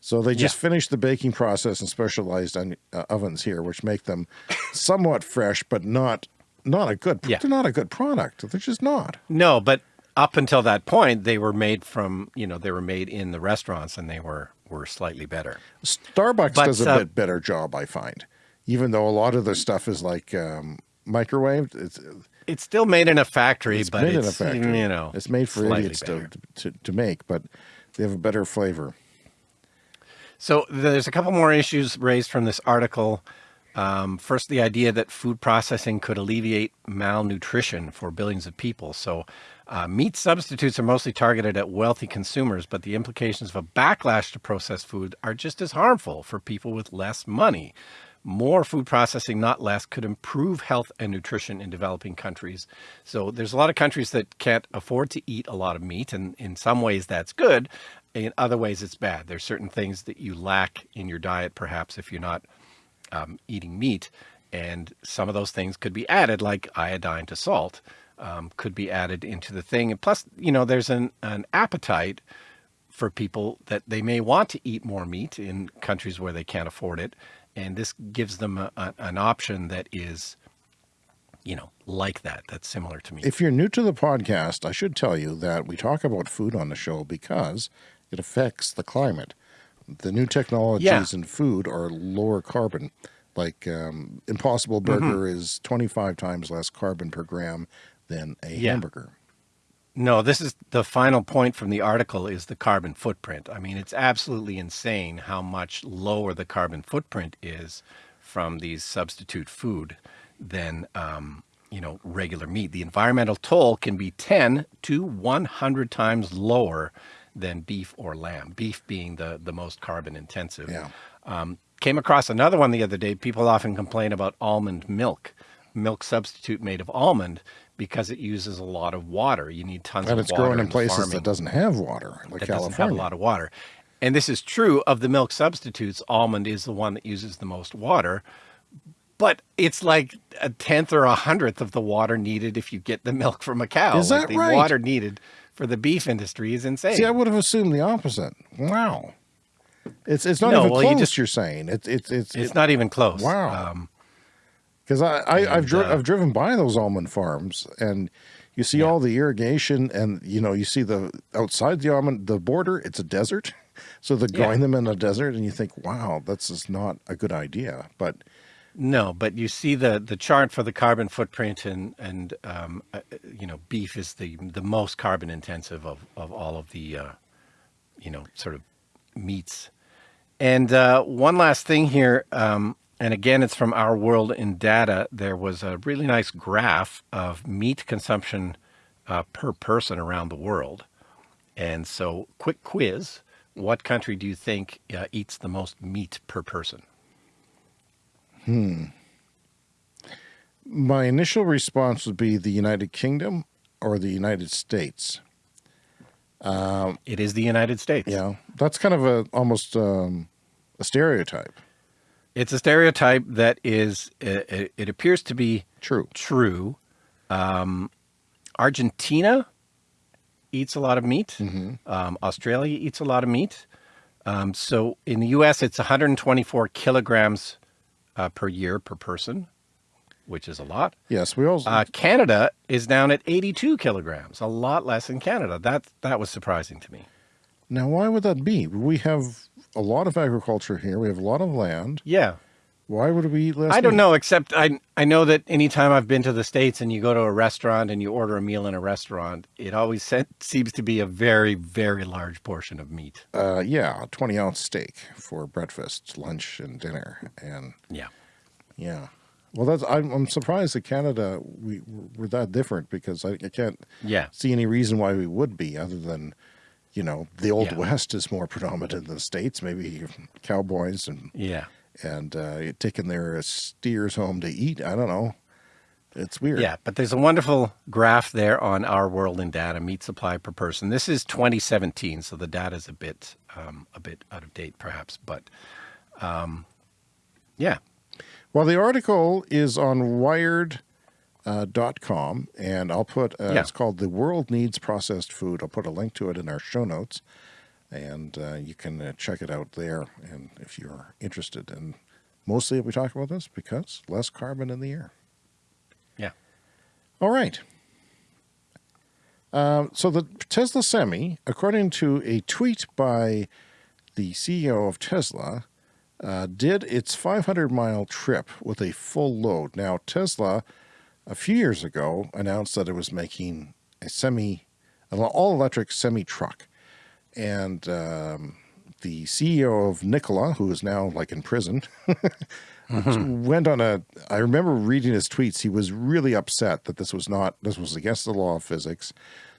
So they just Yeah. finish the baking process in specialized on, uh, ovens here, which make them somewhat fresh, but not not a good. Yeah. They're not a good product. They're just not. No, but up until that point, they were made from, you know, they were made in the restaurants and they were, were slightly better. Starbucks But, does a uh, bit better job, I find, even though a lot of their stuff is like um, microwaved. It's It's still made in a factory, it's but made it's, in a factory. you know, it's made for idiots to, to to make, but they have a better flavor. So there's a couple more issues raised from this article. Um, first, the idea that food processing could alleviate malnutrition for billions of people. So uh, meat substitutes are mostly targeted at wealthy consumers, but the implications of a backlash to processed food are just as harmful for people with less money. More food processing, not less, could improve health and nutrition in developing countries. So there's a lot of countries that can't afford to eat a lot of meat, and in some ways that's good. In other ways, it's bad. There's certain things that you lack in your diet, perhaps if you're not um, eating meat, and some of those things could be added, like iodine to salt, um, could be added into the thing. And plus, you know, there's an, an appetite for people that they may want to eat more meat in countries where they can't afford it. And this gives them a, a, an option that is, you know, like that, that's similar to meat. If you're new to the podcast, I should tell you that we talk about food on the show because it affects the climate. The new technologies Yeah. in food are lower carbon. Like um, Impossible Mm-hmm. Burger is 25 times less carbon per gram than a Yeah. hamburger. No, this is the final point from the article is the carbon footprint. I mean, it's absolutely insane how much lower the carbon footprint is from these substitute food than, um, you know, regular meat. The environmental toll can be 10 to 100 times lower than beef or lamb, beef being the, the most carbon intensive. Yeah. Um, came across another one the other day. People often complain about almond milk, milk substitute made of almond, because it uses a lot of water. You need tons And of water. And it's growing in places farming that doesn't have water, like that California. doesn't have a lot of water. And this is true of the milk substitutes. Almond is the one that uses the most water, but it's like a tenth or a hundredth of the water needed if you get the milk from a cow. Is Like, that the right? water needed for the beef industry is insane. See, I would have assumed the opposite. Wow. It's it's not No, even well, you close. just- you're saying it's it's it's it's not even close. Wow. Um, Because I, I I've, dri- uh, I've driven by those almond farms and you see all the irrigation and you know you see the outside the almond the border it's a desert so they're Yeah. growing them in a desert and you think wow that's just not a good idea but No, but you see the the chart for the carbon footprint, and and um, uh, you know, beef is the the most carbon intensive of of all of the uh, you know sort of meats. And uh, one last thing here, um, and again, it's from Our World in Data. There was a really nice graph of meat consumption uh, per person around the world. And so, quick quiz: what country do you think uh, eats the most meat per person? Hmm. My initial response would be the United Kingdom or the United States. It is the United States. Yeah, that's kind of a almost um, a stereotype. It's a stereotype that is, it, it- it appears to be True. true. Um, Argentina eats a lot of meat. Um, Australia eats a lot of meat. Um, so in the U.S., it's 124 kilograms uh, per year per person, which is a lot. Yes, we also. Uh, Canada is down at 82 kilograms, a lot less in Canada. That that was surprising to me. now, why would that be? We have a lot of agriculture here. We have a lot of land. Yeah, Why would we eat less? I don't meat? know, except I I know that anytime I've been to the states and you go to a restaurant and you order a meal in a restaurant, it always se- seems to be a very very large portion of meat. Uh, yeah, a twenty ounce steak for breakfast, lunch, and dinner, and Yeah, yeah. Well, that's I'm, I'm surprised that Canada we we're that different because I, I can't yeah, see any reason why we would be other than you know the old Yeah. west is more predominant in the states maybe cowboys and yeah, and uh, taking their steers home to eat i don't know it's weird yeah. But there's a wonderful graph there on our world in data meat supply per person. This is 2017, so the data is a bit um, a bit out of date perhaps, but um, yeah, well the article is on wired uh, dot com and i'll put uh, Yeah. it's called the world needs processed food i'll put a link to it in our show notes and uh, you can uh, check it out there and if you're interested and mostly we talk about this because less carbon in the air yeah. All right. Um, so the Tesla Semi, according to a tweet by the CEO of Tesla, uh, did its 500 mile trip with a full load. Now, Tesla, a few years ago, announced that it was making a semi, an all electric semi truck. And um, the CEO of Nikola, who is now like in prison, went on a I remember reading his tweets. He was really upset that this was not this was against the law of physics.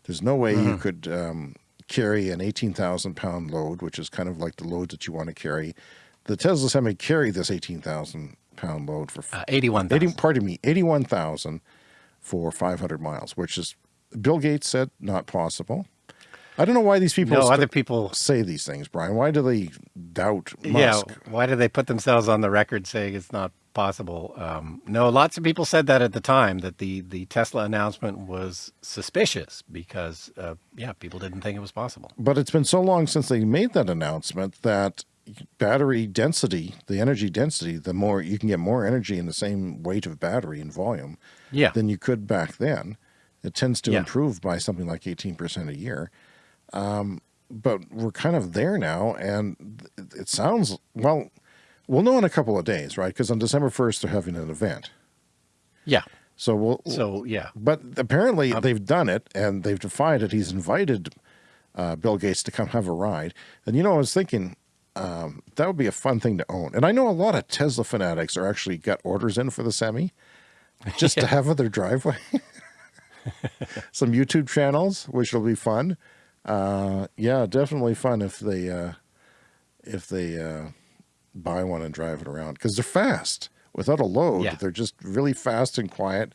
There's no way you could um, carry an 18,000 pound load which is kind of like the load that you want to carry. The Tesla Semi carried this 18,000 pound load for Uh, 81. 80, pardon me 81,000 for 500 miles which is Bill Gates said not possible I don't know why these people No, other people. say these things Brian why do they doubt Musk? Yeah, why do they put themselves on the record saying it's not possible? Um, no, lots of people said that at the time that the the Tesla announcement was suspicious because uh, yeah, people didn't think it was possible. But it's been so long since they made that announcement that battery density, the energy density, the more you can get more energy in the same weight of battery and volume Yeah, than you could back then. It tends to Yeah. improve by something like 18% a year. Um, but we're kind of there now, and it- sounds, well, we'll know in a couple of days, right? Because on December 1st, they're having an event. yeah. So we'll, So yeah, but apparently Um, they've done it and they've defied it. He's invited uh, Bill Gates to come have a ride. And you know, I was thinking um, that would be a fun thing to own. And I know a lot of Tesla fanatics are actually got orders in for the Semi just to have on their driveway. Some YouTube channels, which will be fun. Uh, yeah, definitely fun if they uh, if they uh, buy one and drive it around because they're fast without a load. Yeah. They're just really fast and quiet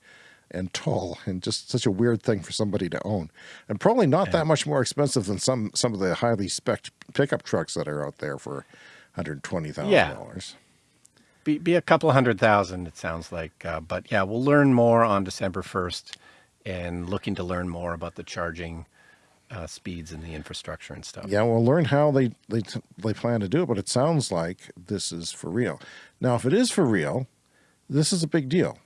and tall and just such a weird thing for somebody to own and probably not that much more expensive than some some of the highly spec pickup trucks that are out there for $120,000. be be a couple hundred thousand. It sounds like, uh, but yeah, we'll learn more on December first, and looking to learn more about the charging uh, speeds and the infrastructure and stuff. Yeah, we'll learn how they, they they plan to do it, but it sounds like this is for real. Now, if it is for real, this is a big deal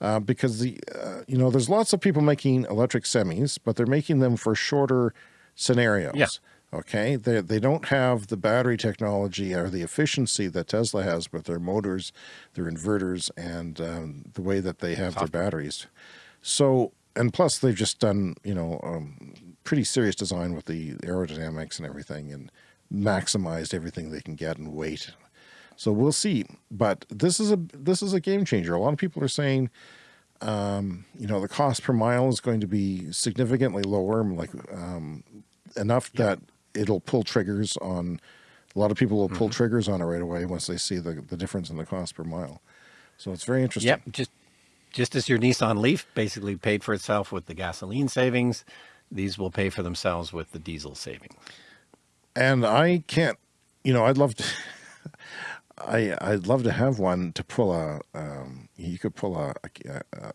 uh, because the uh, you know there's lots of people making electric semis, but they're making them for shorter scenarios. Yeah. Okay, they they don't have the battery technology or the efficiency that Tesla has with their motors, their inverters, and um, the way that they have their batteries. So, and plus they've just done you know um, pretty serious design with the aerodynamics and everything, and maximized everything they can get in weight. So we'll see. But this is a this is a game changer. A lot of people are saying, um, you know, the cost per mile is going to be significantly lower, like um, enough that it'll pull triggers on. A lot of people will pull Mhm. triggers on it right away once they see the the difference in the cost per mile. So it's very interesting. Yep, just just as your Nissan Leaf basically paid for itself with the gasoline savings, these will pay for themselves with the diesel savings. and I can't, you know, I'd love to, I, I'd love to have one to pull a, um, you could pull a, a, a,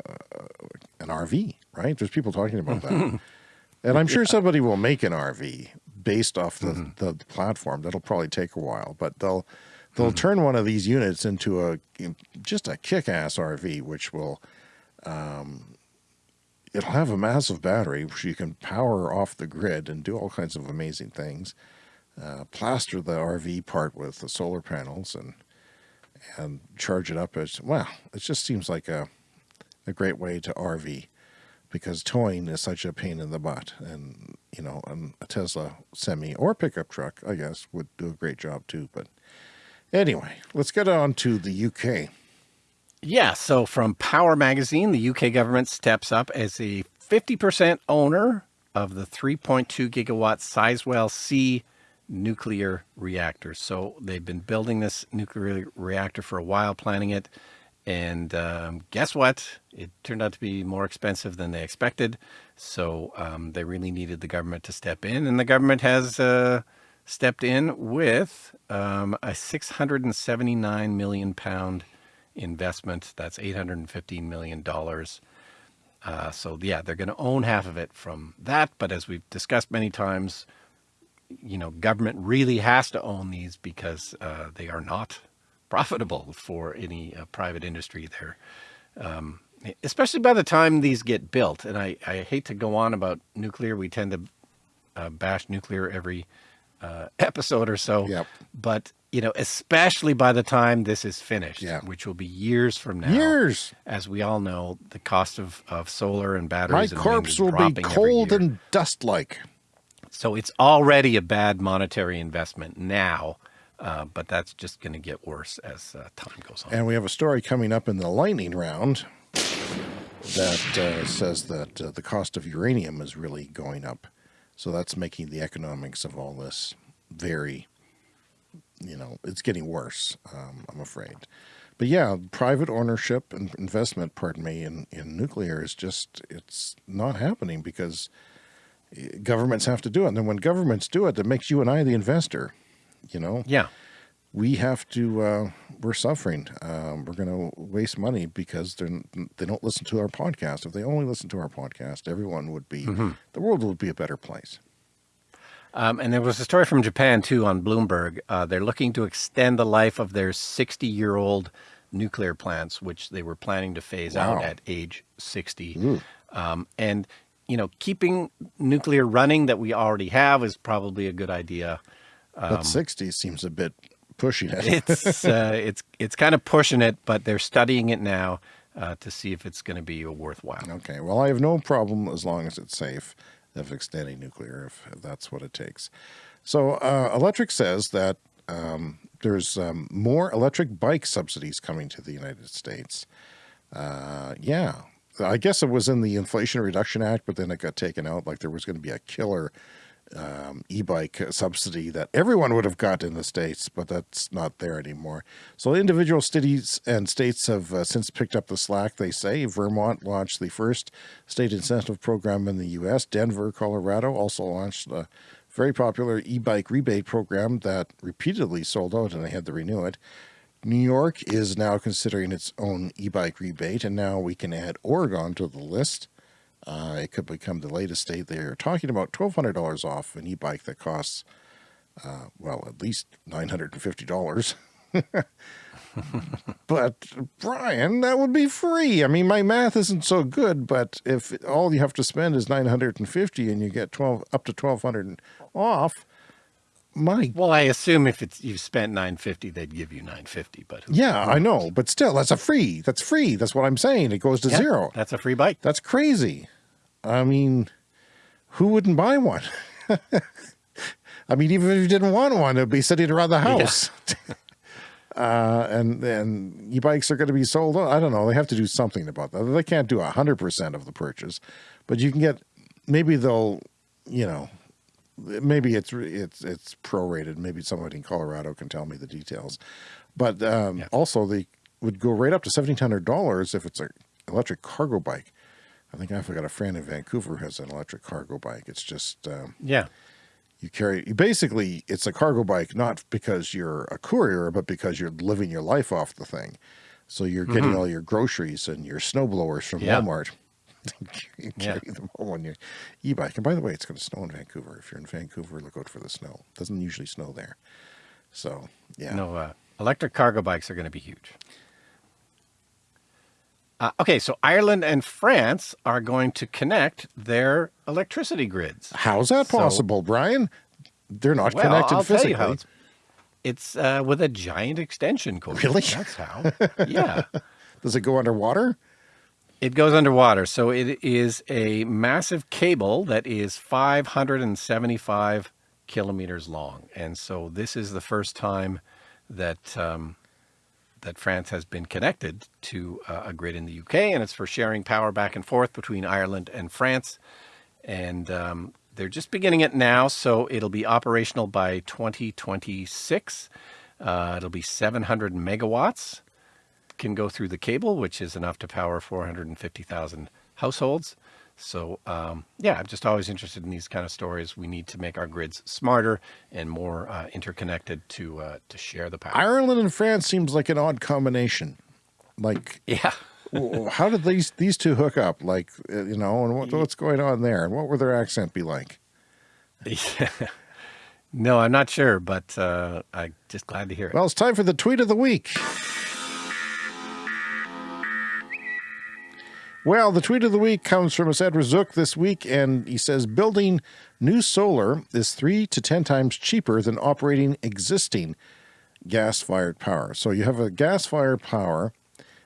an RV, right? There's people talking about that. and I'm sure somebody will make an RV based off the, the, platform. That'll probably take a while, but they'll, they'll turn one of these units into a, just a kick-ass RV, which will, um, it'll have a massive battery which you can power off the grid and do all kinds of amazing things uh, plaster the RV part with the solar panels and and charge it up as well. It just seems like a a great way to RV because towing is such a pain in the butt, and you know, a Tesla semi or pickup truck, I guess, would do a great job too. But anyway, let's get on to the UK. Yeah, so from Power Magazine, the UK government steps up as a 50% owner of the 3.2 gigawatt Sizewell C nuclear reactor. So they've been building this nuclear reactor for a while, planning it. And um, guess what? It turned out to be more expensive than they expected. So um, they really needed the government to step in. And the government has uh, stepped in with um, a 679 million pound investment. That's $815 million. Uh, so yeah, they're going to own half of it from that. But as we've discussed many times, you know, government really has to own these because uh, they are not profitable for any uh, private industry there. Um, especially by the time these get built. And I, I hate to go on about nuclear. We tend to uh, bash nuclear every uh, episode or so. Yep. But, you know, especially by the time this is finished, Yeah. which will be years from now. Years. As we all know, the cost of, of solar and My batteries and corpse will be cold and dust like. So it's already a bad monetary investment now, uh, but that's just going to get worse as uh, time goes on. And we have a story coming up in the lightning round that uh, says that uh, the cost of uranium is really going up. So that's making the economics of all this very, you know, it's getting worse, um, I'm afraid. But yeah, private ownership and investment, pardon me, in, in nuclear is just, it's not happening because governments have to do it. And then when governments do it, that makes you and I the investor, you know? yeah. we have to uh, we're suffering um, we're going to waste money because they're they don't listen to our podcast if they only listen to our podcast everyone would be the world would be a better place Um, and there was a story from Japan too on Bloomberg. Uh, they're looking to extend the life of their 60 year old nuclear plants, which they were planning to phase out at age 60. Ooh. Um, and, you know, keeping nuclear running that we already have is probably a good idea. but 60 seems a bit pushing it It's uh, it's it's kind of pushing it, but they're studying it now uh, to see if it's going to be worthwhile. okay well i have no problem as long as it's safe of extending nuclear if that's what it takes so uh, Electrek says that um, there's um, more electric bike subsidies coming to the united states uh, yeah i guess it was in the inflation reduction act but then it got taken out like there was going to be a killer um, e-bike subsidy that everyone would have got in the states, but that's not there anymore. So individual cities and states have uh, since picked up the slack. They say Vermont launched the first state incentive program in the U.S. Denver, Colorado also launched a very popular e-bike rebate program that repeatedly sold out, and they had to renew it. New York is now considering its own e-bike rebate, and now we can add Oregon to the list. Uh, it could become the latest state. They're talking about $1,200 off an e-bike that costs, uh, well, at least $950. but Brian, that would be free. I mean, my math isn't so good, but if all you have to spend is 950 and you get 12 up to 1200 off, my Well, I assume if it's you've spent 950, they'd give you 950. But who- yeah, I know, but still, that's a free. That's free. That's what I'm saying. It goes to Yeah, zero. That's a free bike. That's crazy. I mean, who wouldn't buy one? I mean, even if you didn't want one, it'd be sitting around the house. uh, and and e-bikes are going to be sold. I don't know. They have to do something about that. They can't do hundred percent of the purchase, but you can get. Maybe they'll, you know, maybe it's it's it's prorated. Maybe somebody in Colorado can tell me the details. But um, yeah. also, they would go right up to seventeen hundred dollars if it's an electric cargo bike. I think I've got a friend in Vancouver who has an electric cargo bike. It's just um, yeah. You carry you basically it's a cargo bike not because you're a courier, but because you're living your life off the thing. So you're getting mm -hmm. all your groceries and your snowblowers from yeah. Walmart. Carry yeah. them on your e-bike. And by the way, it's going to snow in Vancouver. If you're in Vancouver, look out for the snow. It doesn't usually snow there. So yeah. No, uh, electric cargo bikes are going to be huge. Uh, okay, so Ireland and France are going to connect their electricity grids. How's that possible, so, Brian? They're not well, connected I'll physically. Tell you how it's it's uh, with a giant extension cord. Really? That's how. Yeah. Does it go underwater? It goes underwater. So it is a massive cable that is 575 kilometers long. And so this is the first time that um, that France has been connected to uh, a grid in the UK, and it's for sharing power back and forth between Ireland and France. And um, they're just beginning it now, so it'll be operational by 2026. Uh, it'll be 700 megawatts can go through the cable, which is enough to power 450,000 households. So um, yeah, I'm just always interested in these kind of stories. We need to make our grids smarter and more uh, interconnected to uh, to share the power. Ireland and France seems like an odd combination. Like yeah, how did these these two hook up? Like uh, you know, and what, what's going on there? And what would their accent be like? Yeah. no, I'm not sure, but uh, I'm just glad to hear it. Well, it's time for the tweet of the week. Well, the tweet of the week comes from Edward Zook this week, and he says building new solar is three to 10 times cheaper than operating existing gas-fired power. So you have a gas-fired power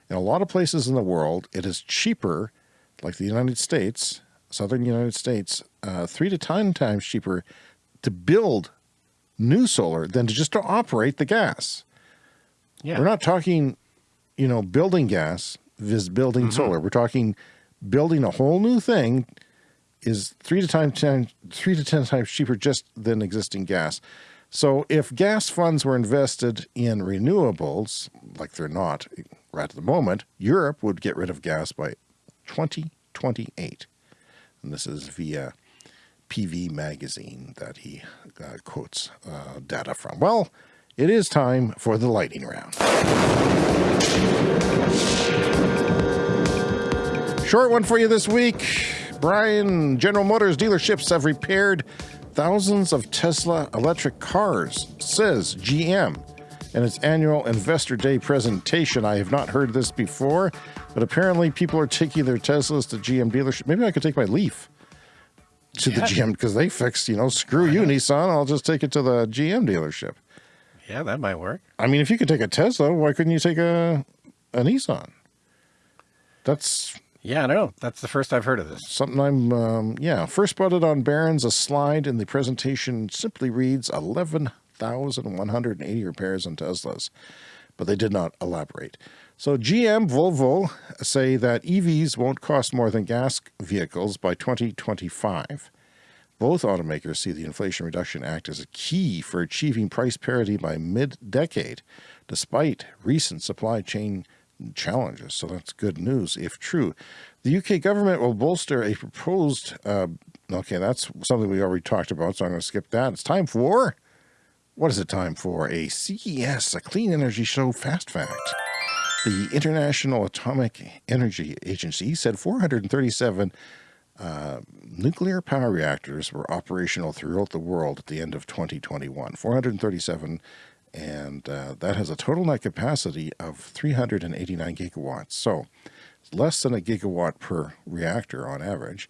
in a lot of places in the world. It is cheaper, like the United States, southern United States, uh, three to 10 times cheaper to build new solar than to just to operate the gas. Yeah. We're not talking, you know, building gas is building mm -hmm. solar. We're talking building a whole new thing is three to time, ten, three to ten times cheaper just than existing gas. So if gas funds were invested in renewables, like they're not right at the moment, Europe would get rid of gas by 2028. And this is via PV Magazine that he uh, quotes uh, data from. Well, it is time for the lightning round. Short one for you this week. Brian, General Motors dealerships have repaired thousands of Tesla electric cars, says GM. In its annual Investor Day presentation, I have not heard this before, but apparently people are taking their Teslas to GM dealership. Maybe I could take my Leaf to yeah. the GM because they fixed, you know, screw you, Nissan. I'll just take it to the GM dealership. Yeah, that might work. I mean, if you could take a Tesla, why couldn't you take a, a Nissan? That's yeah, I know. That's the first I've heard of this. Something I'm, um, yeah. First spotted on Barron's, a slide in the presentation simply reads 11,180 repairs on Teslas, but they did not elaborate. So GM, Volvo say that EVs won't cost more than gas vehicles by 2025. Both automakers see the Inflation Reduction Act as a key for achieving price parity by mid-decade, despite recent supply chain challenges. So that's good news if true. The UK government will bolster a proposed, uh, okay, that's something we already talked about, so I'm going to skip that. It's time for, what is it time for? A CES, a Clean Energy Show Fast Fact. The International Atomic Energy Agency said 437 uh, nuclear power reactors were operational throughout the world at the end of 2021. 437 and uh, that has a total net capacity of 389 gigawatts. So less than a gigawatt per reactor on average.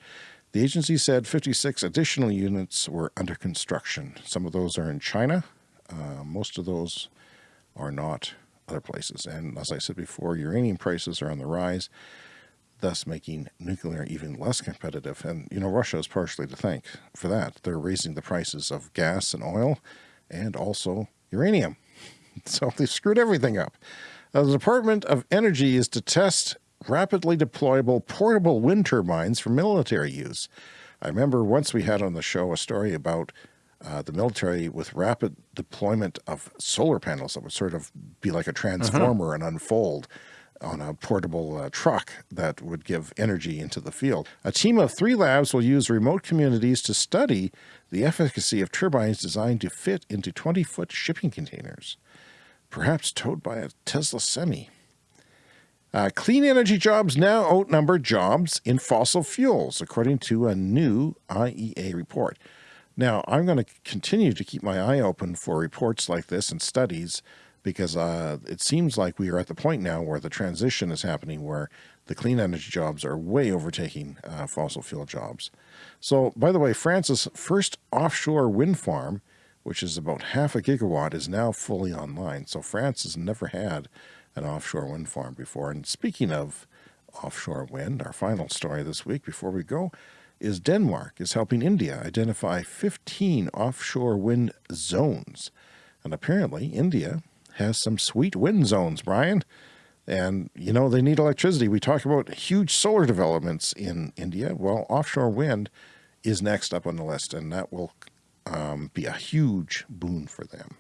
The agency said 56 additional units were under construction. Some of those are in China. Uh, most of those are not other places. And as I said before, uranium prices are on the rise, thus making nuclear even less competitive. And, you know, Russia is partially to thank for that. They're raising the prices of gas and oil and also uranium. So they've screwed everything up. Uh, the Department of Energy is to test rapidly deployable portable wind turbines for military use. I remember once we had on the show a story about uh, the military with rapid deployment of solar panels that would sort of be like a transformer and unfold on a portable uh, truck that would give energy into the field. A team of three labs will use remote communities to study the efficacy of turbines designed to fit into 20-foot shipping containers, perhaps towed by a Tesla Semi. Uh, clean energy jobs now outnumber jobs in fossil fuels, according to a new IEA report. Now, I'm going to continue to keep my eye open for reports like this and studies because uh, it seems like we are at the point now where the transition is happening where the clean energy jobs are way overtaking uh, fossil fuel jobs. So, by the way, France's first offshore wind farm, which is about half a gigawatt, is now fully online. So France has never had an offshore wind farm before. And speaking of offshore wind, our final story this week before we go is Denmark is helping India identify 15 offshore wind zones. And apparently India has some sweet wind zones, Brian. And, you know, they need electricity. We talk about huge solar developments in India. Well, offshore wind is next up on the list, and that will um, be a huge boon for them.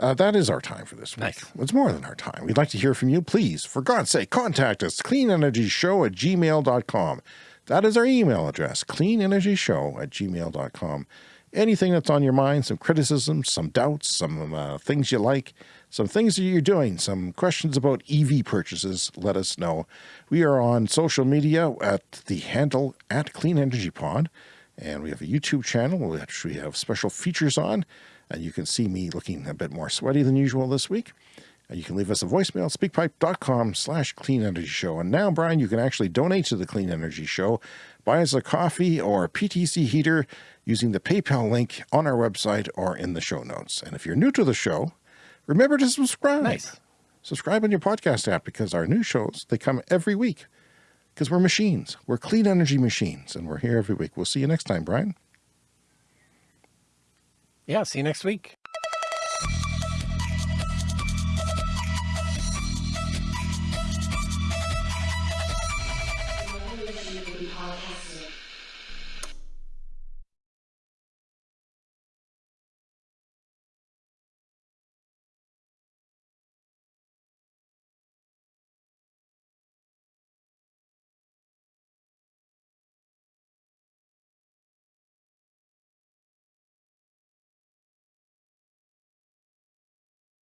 Uh, that is our time for this week. Nice. It's more than our time. We'd like to hear from you. Please, for God's sake, contact us, cleanenergyshow at gmail.com. That is our email address, cleanenergyshow at gmail.com. Anything that's on your mind, some criticisms, some doubts, some uh, things you like, some things that you're doing, some questions about EV purchases, let us know. We are on social media at the handle at Clean Energy Pod, and we have a YouTube channel which we have special features on, and you can see me looking a bit more sweaty than usual this week. And you can leave us a voicemail, speakpipe.com slash clean energy show. And now, Brian, you can actually donate to the Clean Energy Show, buy us a coffee or a PTC heater using the PayPal link on our website or in the show notes. And if you're new to the show, remember to subscribe. Nice. Subscribe on your podcast app because our new shows, they come every week because we're machines. We're clean energy machines and we're here every week. We'll see you next time, Brian. Yeah, see you next week.